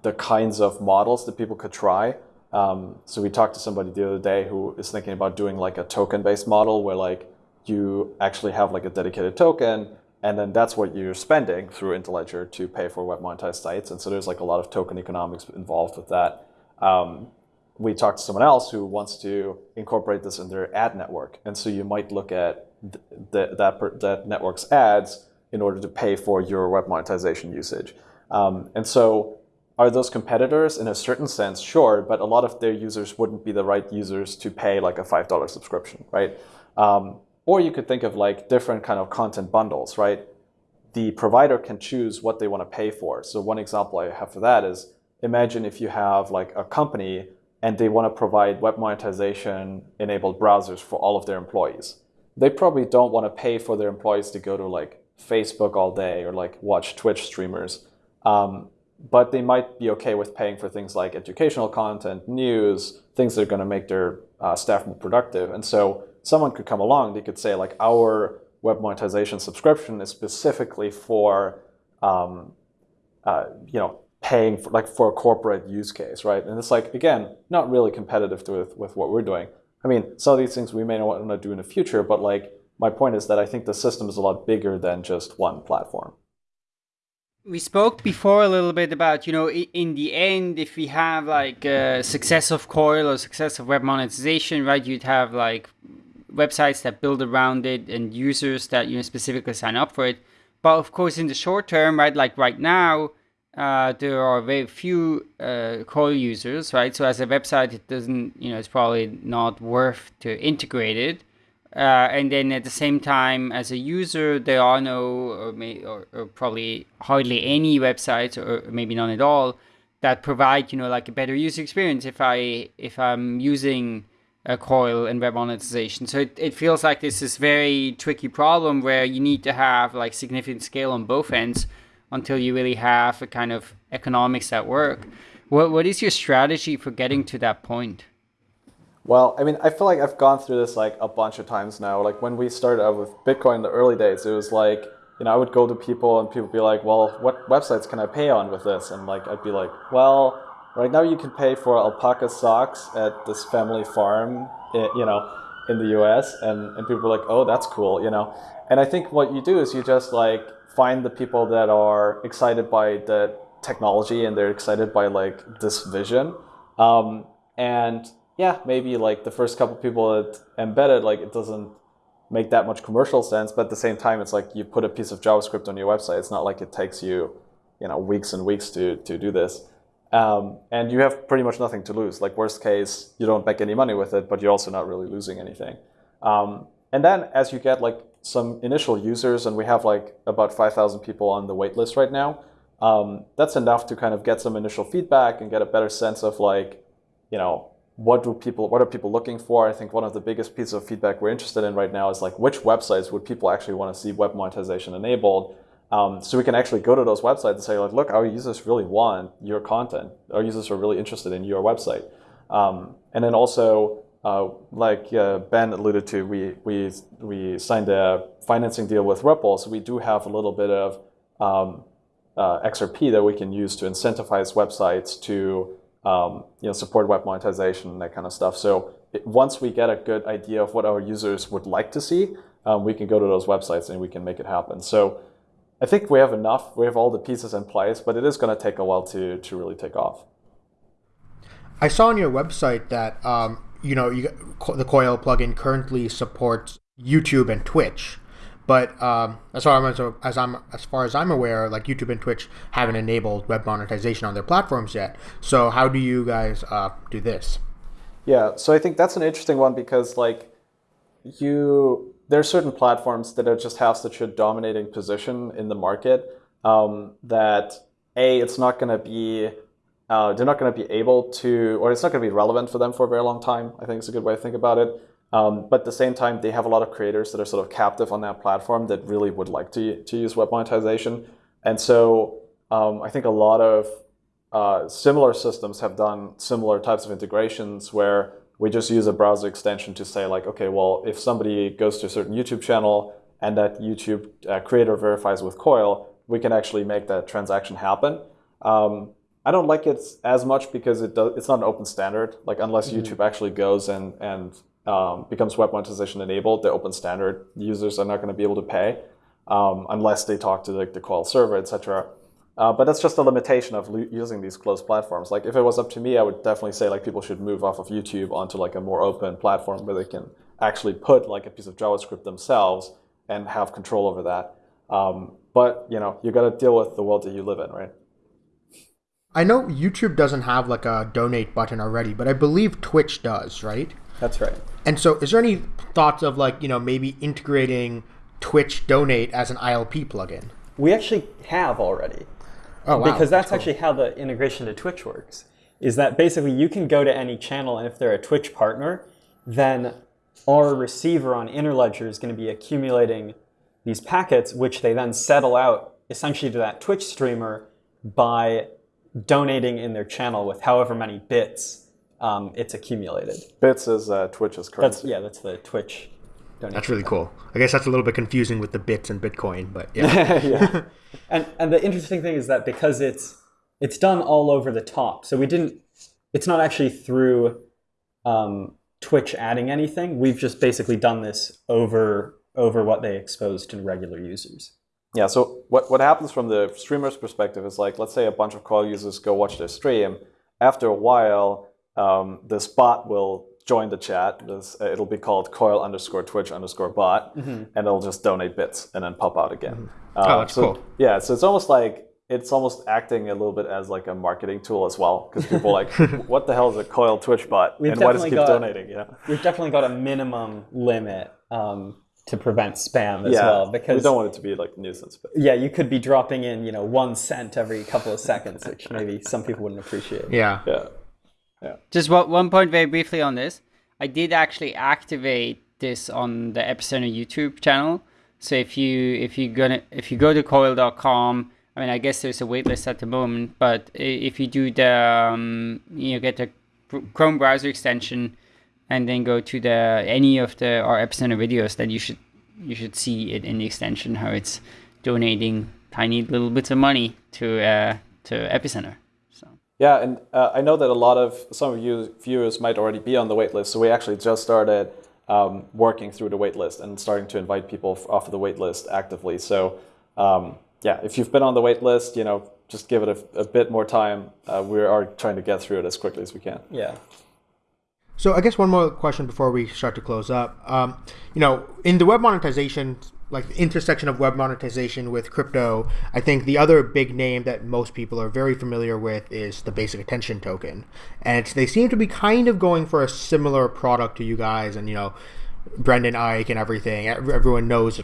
S4: the kinds of models that people could try. Um, so we talked to somebody the other day who is thinking about doing like a token-based model where like you actually have like a dedicated token, and then that's what you're spending through Interledger to pay for web monetized sites. And so there's like a lot of token economics involved with that. Um, we talked to someone else who wants to incorporate this in their ad network, and so you might look at th- th- that that network's ads in order to pay for your web monetization usage. Um, and so, are those competitors in a certain sense? Sure, but a lot of their users wouldn't be the right users to pay like a five dollar subscription, right? Um, or you could think of like different kind of content bundles, right? the provider can choose what they want to pay for. So one example I have for that is imagine if you have like a company and they want to provide web monetization enabled browsers for all of their employees. They probably don't want to pay for their employees to go to like Facebook all day or like watch Twitch streamers. Um, but they might be okay with paying for things like educational content, news, things that are going to make their uh, staff more productive. And so someone could come along, they could say like our web monetization subscription is specifically for um, uh, you know paying for, like for a corporate use case, right? And it's like again, not really competitive with with what we're doing. I mean, some of these things we may not want to do in the future, but like my point is that I think the system is a lot bigger than just one platform.
S2: We spoke before a little bit about, you know, in the end, if we have like a success of Coil or success of web monetization, right, you'd have like websites that build around it and users that, you know, specifically sign up for it. But of course, in the short term, right, like right now, uh, there are very few uh, Coil users, right? So as a website, it doesn't, you know, it's probably not worth to integrate it. Uh, and then at the same time, as a user, there are no, or, may, or, or, probably hardly any websites, or maybe none at all, that provide, you know, like a better user experience if I if I'm using a coil and web monetization. So it, it feels like this is very tricky problem where you need to have like significant scale on both ends until you really have a kind of economics that work. What what is your strategy for getting to that point?
S4: Well, I mean, I feel like I've gone through this like a bunch of times now. Like when we started out with Bitcoin in the early days, it was like, you know, I would go to people and people would be like, well, what websites can I pay on with this? And like, I'd be like, well, right now you can pay for alpaca socks at this family farm, eh, you know, in the US. And, and people are like, oh, that's cool, you know. And I think what you do is you just like find the people that are excited by the technology and they're excited by like this vision. Um, and yeah, maybe like the first couple people that embedded, like it doesn't make that much commercial sense, but at the same time, it's like you put a piece of JavaScript on your website. It's not like it takes you, you know, weeks and weeks to, to do this. Um, and you have pretty much nothing to lose. Like worst case, you don't make any money with it, but you're also not really losing anything. Um, and then as you get like some initial users, and we have like about 5,000 people on the waitlist right now, um, that's enough to kind of get some initial feedback and get a better sense of like, you know, what do people what are people looking for? I think one of the biggest pieces of feedback we're interested in right now is like which websites would people actually want to see web monetization enabled? Um, so we can actually go to those websites and say like look our users really want your content. Our users are really interested in your website. Um, and then also uh, like uh, ben alluded to we we we signed a financing deal with ripple so we do have a little bit of um, uh, xrp that we can use to incentivize websites to um, you know, support web monetization and that kind of stuff. So it, once we get a good idea of what our users would like to see, um, we can go to those websites and we can make it happen. So I think we have enough. We have all the pieces in place, but it is going to take a while to to really take off.
S3: I saw on your website that um, you know you, the Coil plugin currently supports YouTube and Twitch. But um, as far as, as I'm as far as I'm aware, like YouTube and Twitch haven't enabled web monetization on their platforms yet. So how do you guys uh, do this?
S4: Yeah, so I think that's an interesting one because like you there are certain platforms that are just have such a dominating position in the market um, that a it's not going to be uh, they're not going to be able to or it's not going to be relevant for them for a very long time. I think it's a good way to think about it. Um, but at the same time, they have a lot of creators that are sort of captive on that platform that really would like to, to use web monetization. And so um, I think a lot of uh, similar systems have done similar types of integrations where we just use a browser extension to say like, okay, well, if somebody goes to a certain YouTube channel and that YouTube uh, creator verifies with Coil, we can actually make that transaction happen. Um, I don't like it as much because it does, it's not an open standard. Like unless mm-hmm. YouTube actually goes and, and um, becomes web monetization enabled, the open standard users are not going to be able to pay um, unless they talk to like the Coil server, etc. Uh, but that's just a limitation of using these closed platforms. Like if it was up to me, I would definitely say like people should move off of YouTube onto like a more open platform where they can actually put like a piece of JavaScript themselves and have control over that. Um, but you know, you got to deal with the world that you live in, right?
S3: I know YouTube doesn't have like a donate button already, but I believe Twitch does, right?
S5: That's right.
S3: And so, is there any thoughts of like you know maybe integrating Twitch Donate as an ILP plugin?
S5: We actually have already. Oh wow! Because that's, that's cool. actually how the integration to Twitch works. Is that basically you can go to any channel, and if they're a Twitch partner, then our receiver on Interledger is going to be accumulating these packets, which they then settle out essentially to that Twitch streamer by donating in their channel with however many bits um, it's accumulated.
S4: Bits is uh, Twitch's currency.
S5: That's, yeah, that's the Twitch.
S3: That's really cool. I guess that's a little bit confusing with the bits and Bitcoin, but yeah.
S5: yeah. And and the interesting thing is that because it's it's done all over the top. So we didn't. It's not actually through um, Twitch adding anything. We've just basically done this over over what they exposed to regular users.
S4: Yeah, so what, what happens from the streamer's perspective is like, let's say a bunch of Coil users go watch their stream. After a while, um, this bot will join the chat. This, uh, it'll be called coil underscore twitch underscore bot, and it'll just donate bits and then pop out again.
S3: Oh,
S4: Um,
S3: that's
S4: so,
S3: cool.
S4: Yeah, so it's almost like it's almost acting a little bit as like a marketing tool as well, because people are like, what the hell is a coil Twitch bot,
S5: We've
S4: and why does it keep
S5: got-
S4: donating? You know?
S5: We've definitely got a minimum limit um, to prevent spam as
S4: yeah,
S5: well
S4: we don't want it to be like nuisance. But
S5: yeah, you could be dropping in you know one cent every couple of seconds, which maybe some people wouldn't appreciate.
S3: Yeah.
S4: yeah,
S2: Just one, one point very briefly on this. I did actually activate this on the Epicenter YouTube channel. So if you if you gonna if you go to coil.com, I mean I guess there's a waitlist at the moment, but if you do the um, you know get the Chrome browser extension and then go to the any of the our Epicenter videos, then you should you should see it in the extension how it's donating tiny little bits of money to uh, to Epicenter. So.
S4: Yeah, and uh, I know that a lot of some of you viewers might already be on the wait list. So we actually just started um, working through the wait list and starting to invite people off of the wait list actively. So um, yeah, if you've been on the wait list, you know, just give it a, a bit more time. Uh, we are trying to get through it as quickly as we can.
S5: Yeah.
S3: So I guess one more question before we start to close up. Um, you know, in the web monetization, like the intersection of web monetization with crypto, I think the other big name that most people are very familiar with is the basic attention token, and they seem to be kind of going for a similar product to you guys, and you know, Brendan Eich and everything. Everyone knows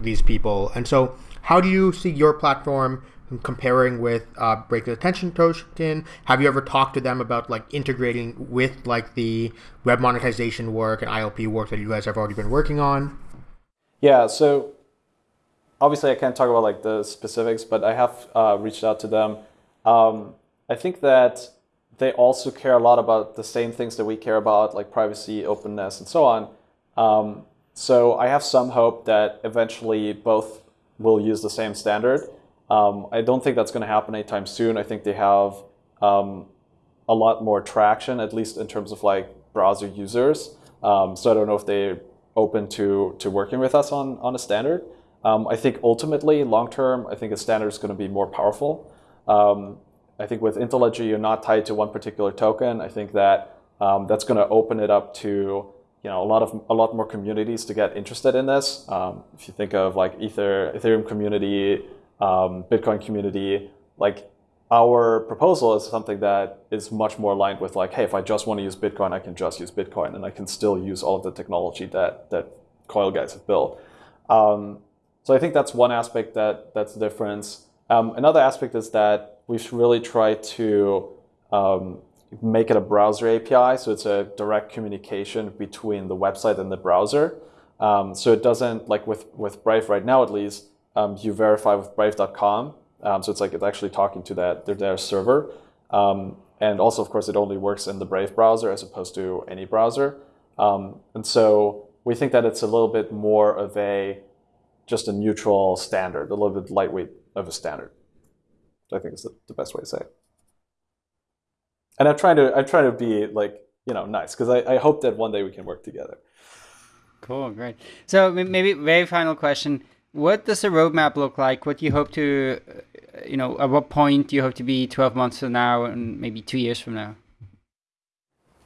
S3: these people, and so how do you see your platform comparing with uh, break the attention token? Have you ever talked to them about like integrating with like the web monetization work and ilp work that you guys have already been working on
S4: Yeah, so obviously I can't talk about like the specifics, but I have uh, reached out to them. Um, I think that they also care a lot about the same things that we care about, like privacy, openness, and so on. Um, so I have some hope that eventually both will use the same standard. Um, I don't think that's going to happen anytime soon. I think they have um, a lot more traction, at least in terms of like browser users. Um, so I don't know if they're open to to working with us on on a standard. Um, I think ultimately, long term, I think a standard is going to be more powerful. Um, I think with Interledger, you're not tied to one particular token. I think that um, that's going to open it up to you know a lot of a lot more communities to get interested in this. Um, if you think of like Ether, Ethereum community, um, Bitcoin community, like our proposal is something that is much more aligned with like, hey, if I just want to use Bitcoin, I can just use Bitcoin, and I can still use all of the technology that that Coil guys have built. Um, so I think that's one aspect that that's the difference. Um, another aspect is that we've really tried to um, make it a browser API, so it's a direct communication between the website and the browser. Um, so it doesn't like with with Brave right now at least. Um, you verify with Brave.com, um, so it's like it's actually talking to that their, their server. Um, and also, of course, it only works in the Brave browser as opposed to any browser. Um, and so we think that it's a little bit more of a just a neutral standard, a little bit lightweight of a standard. I think is the, the best way to say it. And I'm trying to I'm trying to be like you know nice because I, I hope that one day we can work together.
S2: Cool, great. So maybe very final question: What does the roadmap look like? What do you hope to, uh, you know, at what point do you hope to be twelve months from now, and maybe two years from now?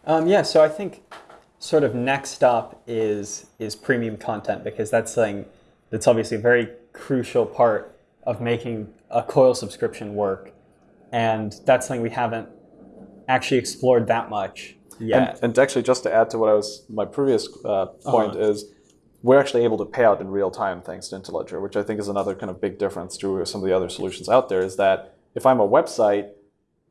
S5: Um, yeah, so I think sort of next up is is premium content because that's something that's obviously a very crucial part of making a coil subscription work, and that's something we haven't actually explored that much yet.
S4: And, and actually, just to add to what I was my previous uh, point is, we're actually able to pay out in real time thanks to Interledger, which I think is another kind of big difference to some of the other solutions out there. Is that if I'm a website,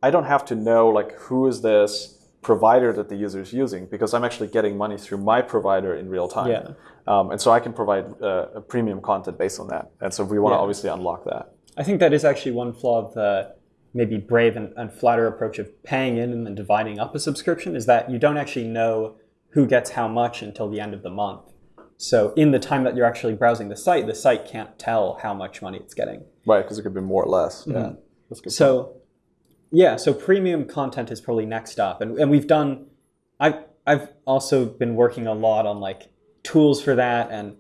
S4: I don't have to know like who is this provider that the user is using because I'm actually getting money through my provider in real time.
S5: Yeah.
S4: Um, and so I can provide uh, a premium content based on that. And so we want to
S5: Yeah.
S4: obviously unlock that.
S5: I think that is actually one flaw of the maybe brave and, and Flattr approach of paying in and then dividing up a subscription is that you don't actually know who gets how much until the end of the month. So in the time that you're actually browsing the site, the site can't tell how much money it's getting.
S4: Right, because it could be more or less. Mm-hmm. Yeah. That's a good point.
S5: So Yeah, so premium content is probably next up, and and we've done. I I've also been working a lot on like tools for that and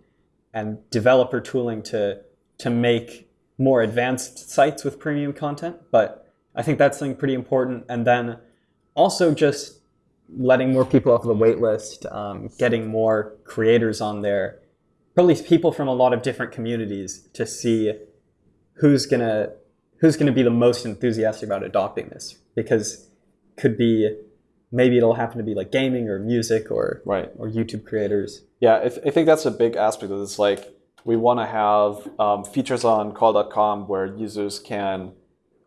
S5: and developer tooling to to make more advanced sites with premium content. But I think that's something pretty important. And then also just letting more people off the wait list, um, getting more creators on there, probably people from a lot of different communities to see who's gonna who's gonna be the most enthusiastic about adopting this because could be maybe it'll happen to be like gaming or music or
S4: right
S5: or YouTube creators.
S4: Yeah, I, th- I think that's a big aspect of this. Like we want to have um, features on coil.com where users can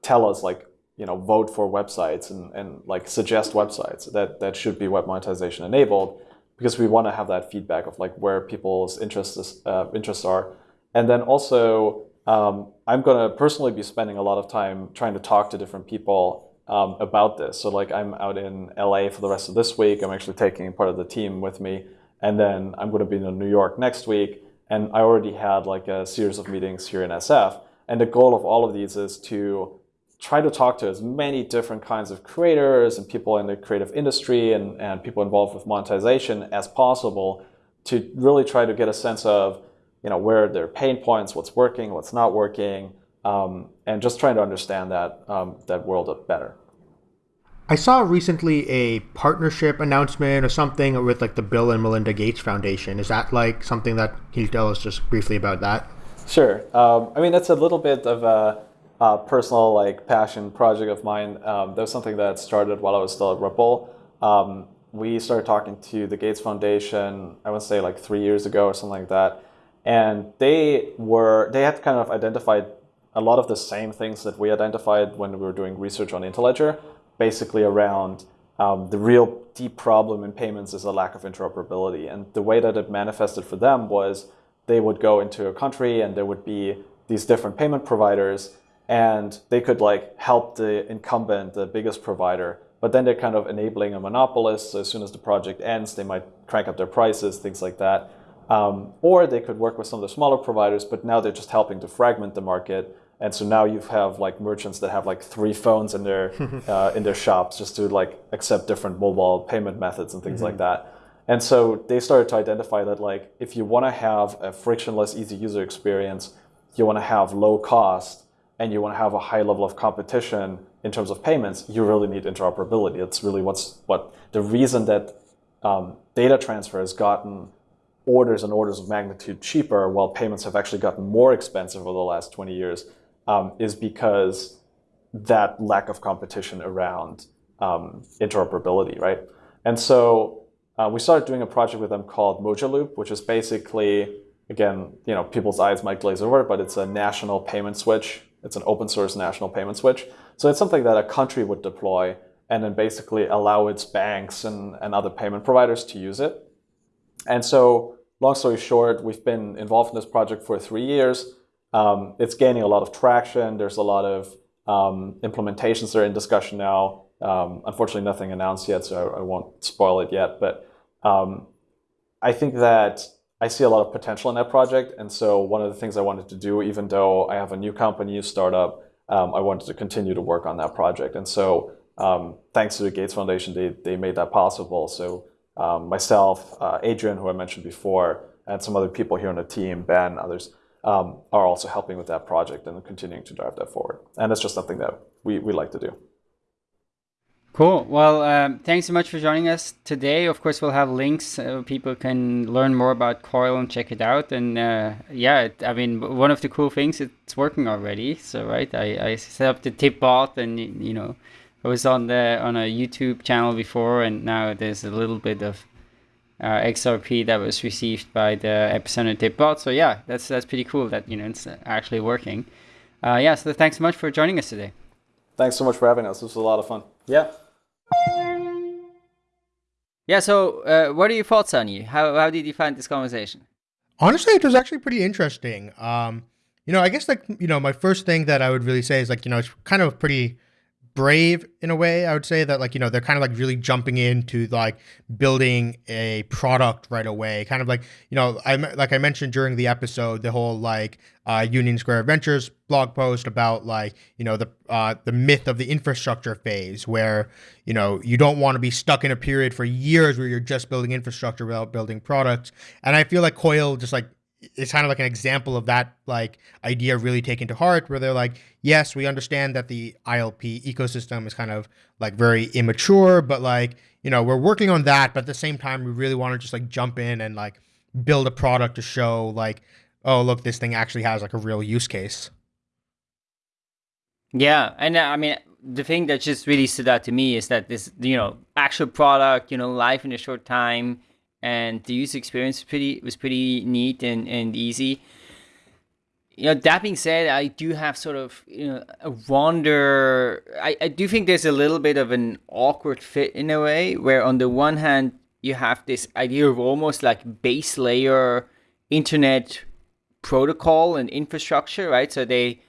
S4: tell us like you know vote for websites and, and like suggest websites that that should be web monetization enabled because we want to have that feedback of like where people's interests uh, interests are. And then also um, i'm going to personally be spending a lot of time trying to talk to different people um, about this. So like i'm out in la for the rest of this week. I'm actually taking part of the team with me. And then i'm going to be in new york next week. And I already had like a series of meetings here in SF. And the goal of all of these is to try to talk to as many different kinds of creators and people in the creative industry and, and people involved with monetization as possible to really try to get a sense of you know where their pain points, what's working, what's not working, um, and just trying to understand that um, that world better.
S3: I saw recently a partnership announcement or something with like the Bill and Melinda Gates Foundation. Is that like something that can you tell us just briefly about that?
S4: Sure. Um, I mean, that's a little bit of a, a personal like passion project of mine. Um, that was something that started while I was still at Ripple. Um, we started talking to the Gates Foundation. I would say like three years ago or something like that, and they were they had kind of identified a lot of the same things that we identified when we were doing research on Interledger basically around um, the real deep problem in payments is a lack of interoperability. And the way that it manifested for them was they would go into a country and there would be these different payment providers and they could like help the incumbent, the biggest provider, but then they're kind of enabling a monopolist. So as soon as the project ends, they might crank up their prices, things like that. Um, or they could work with some of the smaller providers, but now they're just helping to fragment the market and so now you have like merchants that have like three phones in their uh, in their shops just to like accept different mobile payment methods and things mm-hmm. like that. And so they started to identify that like if you want to have a frictionless, easy user experience, you want to have low cost, and you want to have a high level of competition in terms of payments, you really need interoperability. It's really what's what the reason that um, data transfer has gotten orders and orders of magnitude cheaper while payments have actually gotten more expensive over the last 20 years um, is because that lack of competition around um, interoperability, right? And so uh, we started doing a project with them called Mojaloop, which is basically, again, you know, people's eyes might glaze over, but it's a national payment switch. It's an open source national payment switch. So it's something that a country would deploy and then basically allow its banks and, and other payment providers to use it. And so, long story short, we've been involved in this project for three years. Um, it's gaining a lot of traction. There's a lot of um, implementations that are in discussion now. Um, unfortunately, nothing announced yet, so I, I won't spoil it yet. But um, I think that I see a lot of potential in that project. And so one of the things I wanted to do, even though I have a new company, a startup, um, I wanted to continue to work on that project. And so um, thanks to the Gates Foundation, they, they made that possible. So myself, uh, Adrian, who I mentioned before, and some other people here on the team, Ben, others, um, are also helping with that project and continuing to drive that forward. And it's just something that we, we like to do.
S2: Cool. Well, um, thanks so much for joining us today. Of course, we'll have links so people can learn more about Coil and check it out. And uh, yeah, it, I mean, one of the cool things it's working already. So right, I, I set up the tip bot, and you know, I was on the on a YouTube channel before, and now there's a little bit of uh, XRP that was received by the Epicenter tip bot. So yeah, that's that's pretty cool that you know it's actually working. Uh, yeah, so thanks so much for joining us today.
S4: Thanks so much for having us. This was a lot of fun.
S5: Yeah.
S2: Yeah. So, uh, what are your thoughts on you? How how did you find this conversation?
S3: Honestly, it was actually pretty interesting. Um, you know, I guess like you know, my first thing that I would really say is like you know, it's kind of pretty brave in a way. I would say that like you know they're kind of like really jumping into like building a product right away. Kind of like you know I like I mentioned during the episode the whole like uh, Union Square Ventures blog post about like you know the uh, the myth of the infrastructure phase where you know you don't want to be stuck in a period for years where you're just building infrastructure without building products. And I feel like Coil just like it's kind of like an example of that like idea really taken to heart where they're like yes we understand that the ilp ecosystem is kind of like very immature but like you know we're working on that but at the same time we really want to just like jump in and like build a product to show like oh look this thing actually has like a real use case.
S2: Yeah and uh, i mean the thing that just really stood out to me is that this you know actual product you know life in a short time and the user experience was pretty was pretty neat and, and easy. You know, that being said, I do have sort of you know a wonder. I, I do think there's a little bit of an awkward fit in a way, where on the one hand you have this idea of almost like base layer internet protocol and infrastructure, right? So they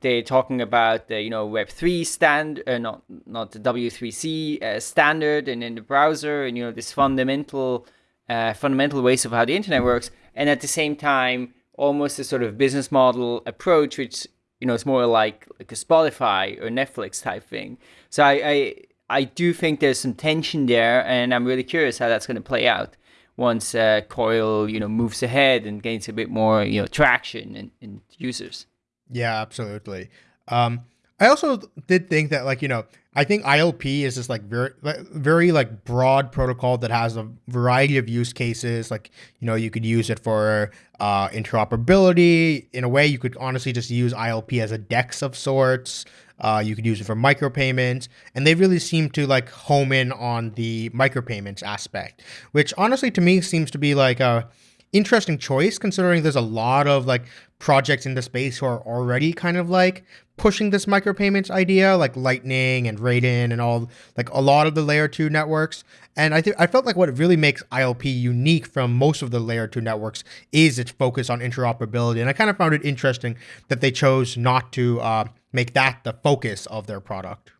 S2: they're talking about the you know Web three stand, uh, not not the W three C uh, standard, and in the browser, and you know this fundamental uh, fundamental ways of how the internet works, and at the same time, almost a sort of business model approach, which you know is more like like a Spotify or Netflix type thing. So I I, I do think there's some tension there, and I'm really curious how that's going to play out once uh, Coil you know moves ahead and gains a bit more you know traction and, and users.
S3: Yeah, absolutely. Um, I also did think that like you know I think ILP is this like very very like broad protocol that has a variety of use cases. Like you know you could use it for uh, interoperability. In a way, you could honestly just use ILP as a DEX of sorts. Uh, you could use it for micropayments, and they really seem to like home in on the micropayments aspect, which honestly to me seems to be like a interesting choice considering there's a lot of like projects in the space who are already kind of like pushing this micropayments idea, like Lightning and Raiden and all like a lot of the layer two networks. And I think I felt like what really makes ILP unique from most of the layer two networks is its focus on interoperability. And I kind of found it interesting that they chose not to uh, make that the focus of their product.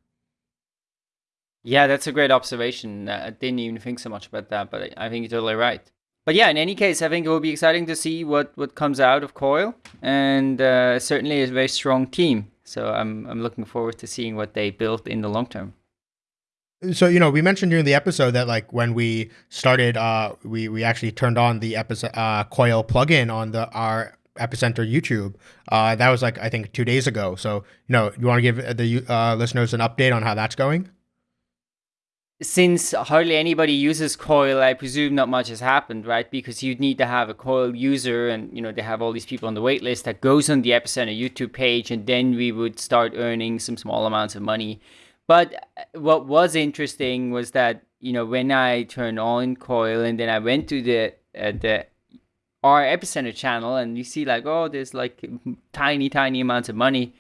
S2: Yeah, that's a great observation. I didn't even think so much about that, but I think you're totally right but yeah, in any case, I think it will be exciting to see what, what comes out of Coil, and uh, certainly a very strong team. So I'm I'm looking forward to seeing what they build in the long term.
S3: So you know, we mentioned during the episode that like when we started, uh, we we actually turned on the episode uh, Coil plugin on the our Epicenter YouTube. Uh, that was like I think two days ago. So you know, you want to give the uh, listeners an update on how that's going?
S2: Since hardly anybody uses coil i presume not much has happened right? Because you'd need to have a coil user and you know they have all these people on the wait list that goes on the epicenter youtube page and then we would start earning some small amounts of money. But uh, what was interesting was that you know when i turned on coil and then i went to the uh, the our epicenter channel and you see like oh there's like tiny tiny amounts of money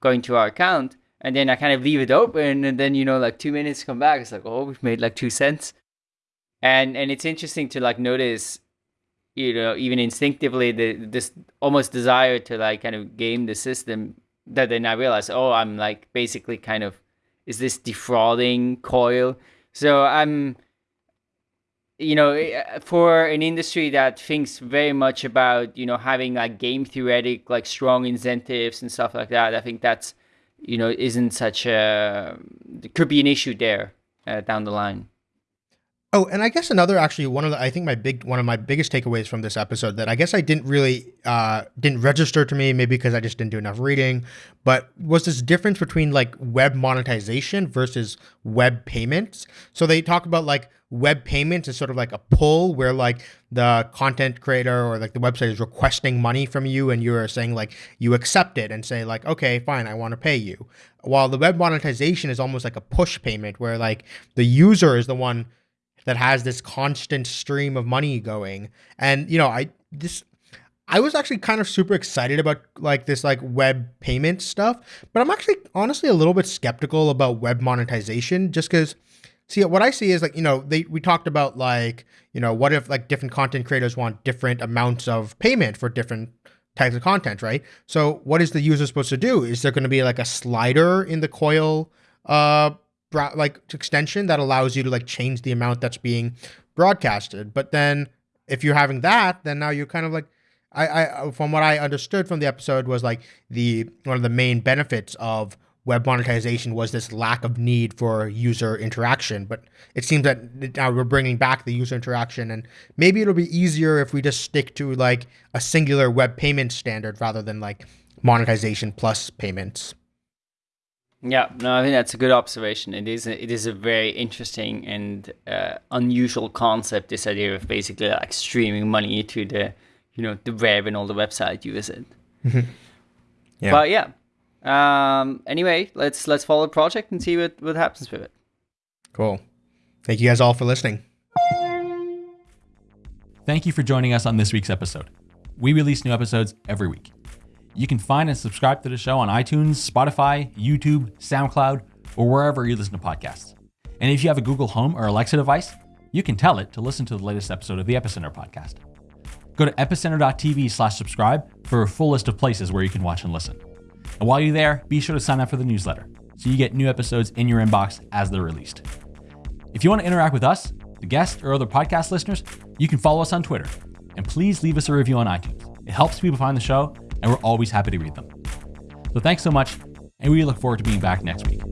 S2: going to our account and then I kind of leave it open, and then you know, like two minutes come back, it's like, oh, we've made like two cents, and and it's interesting to like notice, you know, even instinctively the this almost desire to like kind of game the system. That then I realize, oh, I'm like basically kind of, is this defrauding coil? So I'm, you know, eh, for an industry that thinks very much about you know having like game theoretic like strong incentives and stuff like that, I think that's you know, isn't such a could be an issue there uh, down the line.
S3: Oh, and I guess another actually one of the I think my big one of my biggest takeaways from this episode that I guess I didn't really uh, didn't register to me maybe because I just didn't do enough reading, but was this difference between like web monetization versus web payments. So they talk about like web payments is sort of like a pull where like the content creator or like the website is requesting money from you and you're saying like you accept it and say like okay fine i want to pay you while the web monetization is almost like a push payment where like the user is the one that has this constant stream of money going and you know i this I was actually kind of super excited about like this like web payment stuff, but I'm actually honestly a little bit skeptical about web monetization just because see what I see is like you know they we talked about like you know what if like different content creators want different amounts of payment for different types of content, right? So what is the user supposed to do? Is there going to be like a slider in the coil uh like extension that allows you to like change the amount that's being broadcasted. But then if you're having that, then now you're kind of like I, I uh, from what I understood from the episode was like the one of the main benefits of web monetization was this lack of need for user interaction. But it seems that now we're bringing back the user interaction, and maybe it'll be easier if we just stick to like a singular web payment standard rather than like monetization plus payments.
S2: Yeah, no, I think that's a good observation. It is a, it is a very interesting and uh, unusual concept. This idea of basically like streaming money to the you know the web and all the website you visit.
S3: Yeah.
S2: But yeah. Um, anyway, let's let's follow the project and see what what happens with it.
S3: Cool. Thank you guys all for listening.
S1: Thank you for joining us on this week's episode. We release new episodes every week. You can find and subscribe to the show on iTunes, Spotify, YouTube, SoundCloud, or wherever you listen to podcasts. And if you have a Google Home or Alexa device, you can tell it to listen to the latest episode of the Epicenter podcast. Go to epicenter.tv slash subscribe for a full list of places where you can watch and listen. And while you're there, be sure to sign up for the newsletter so you get new episodes in your inbox as they're released. If you want to interact with us, the guests, or other podcast listeners, you can follow us on Twitter. And please leave us a review on iTunes. It helps people find the show, and we're always happy to read them. So thanks so much, and we look forward to being back next week.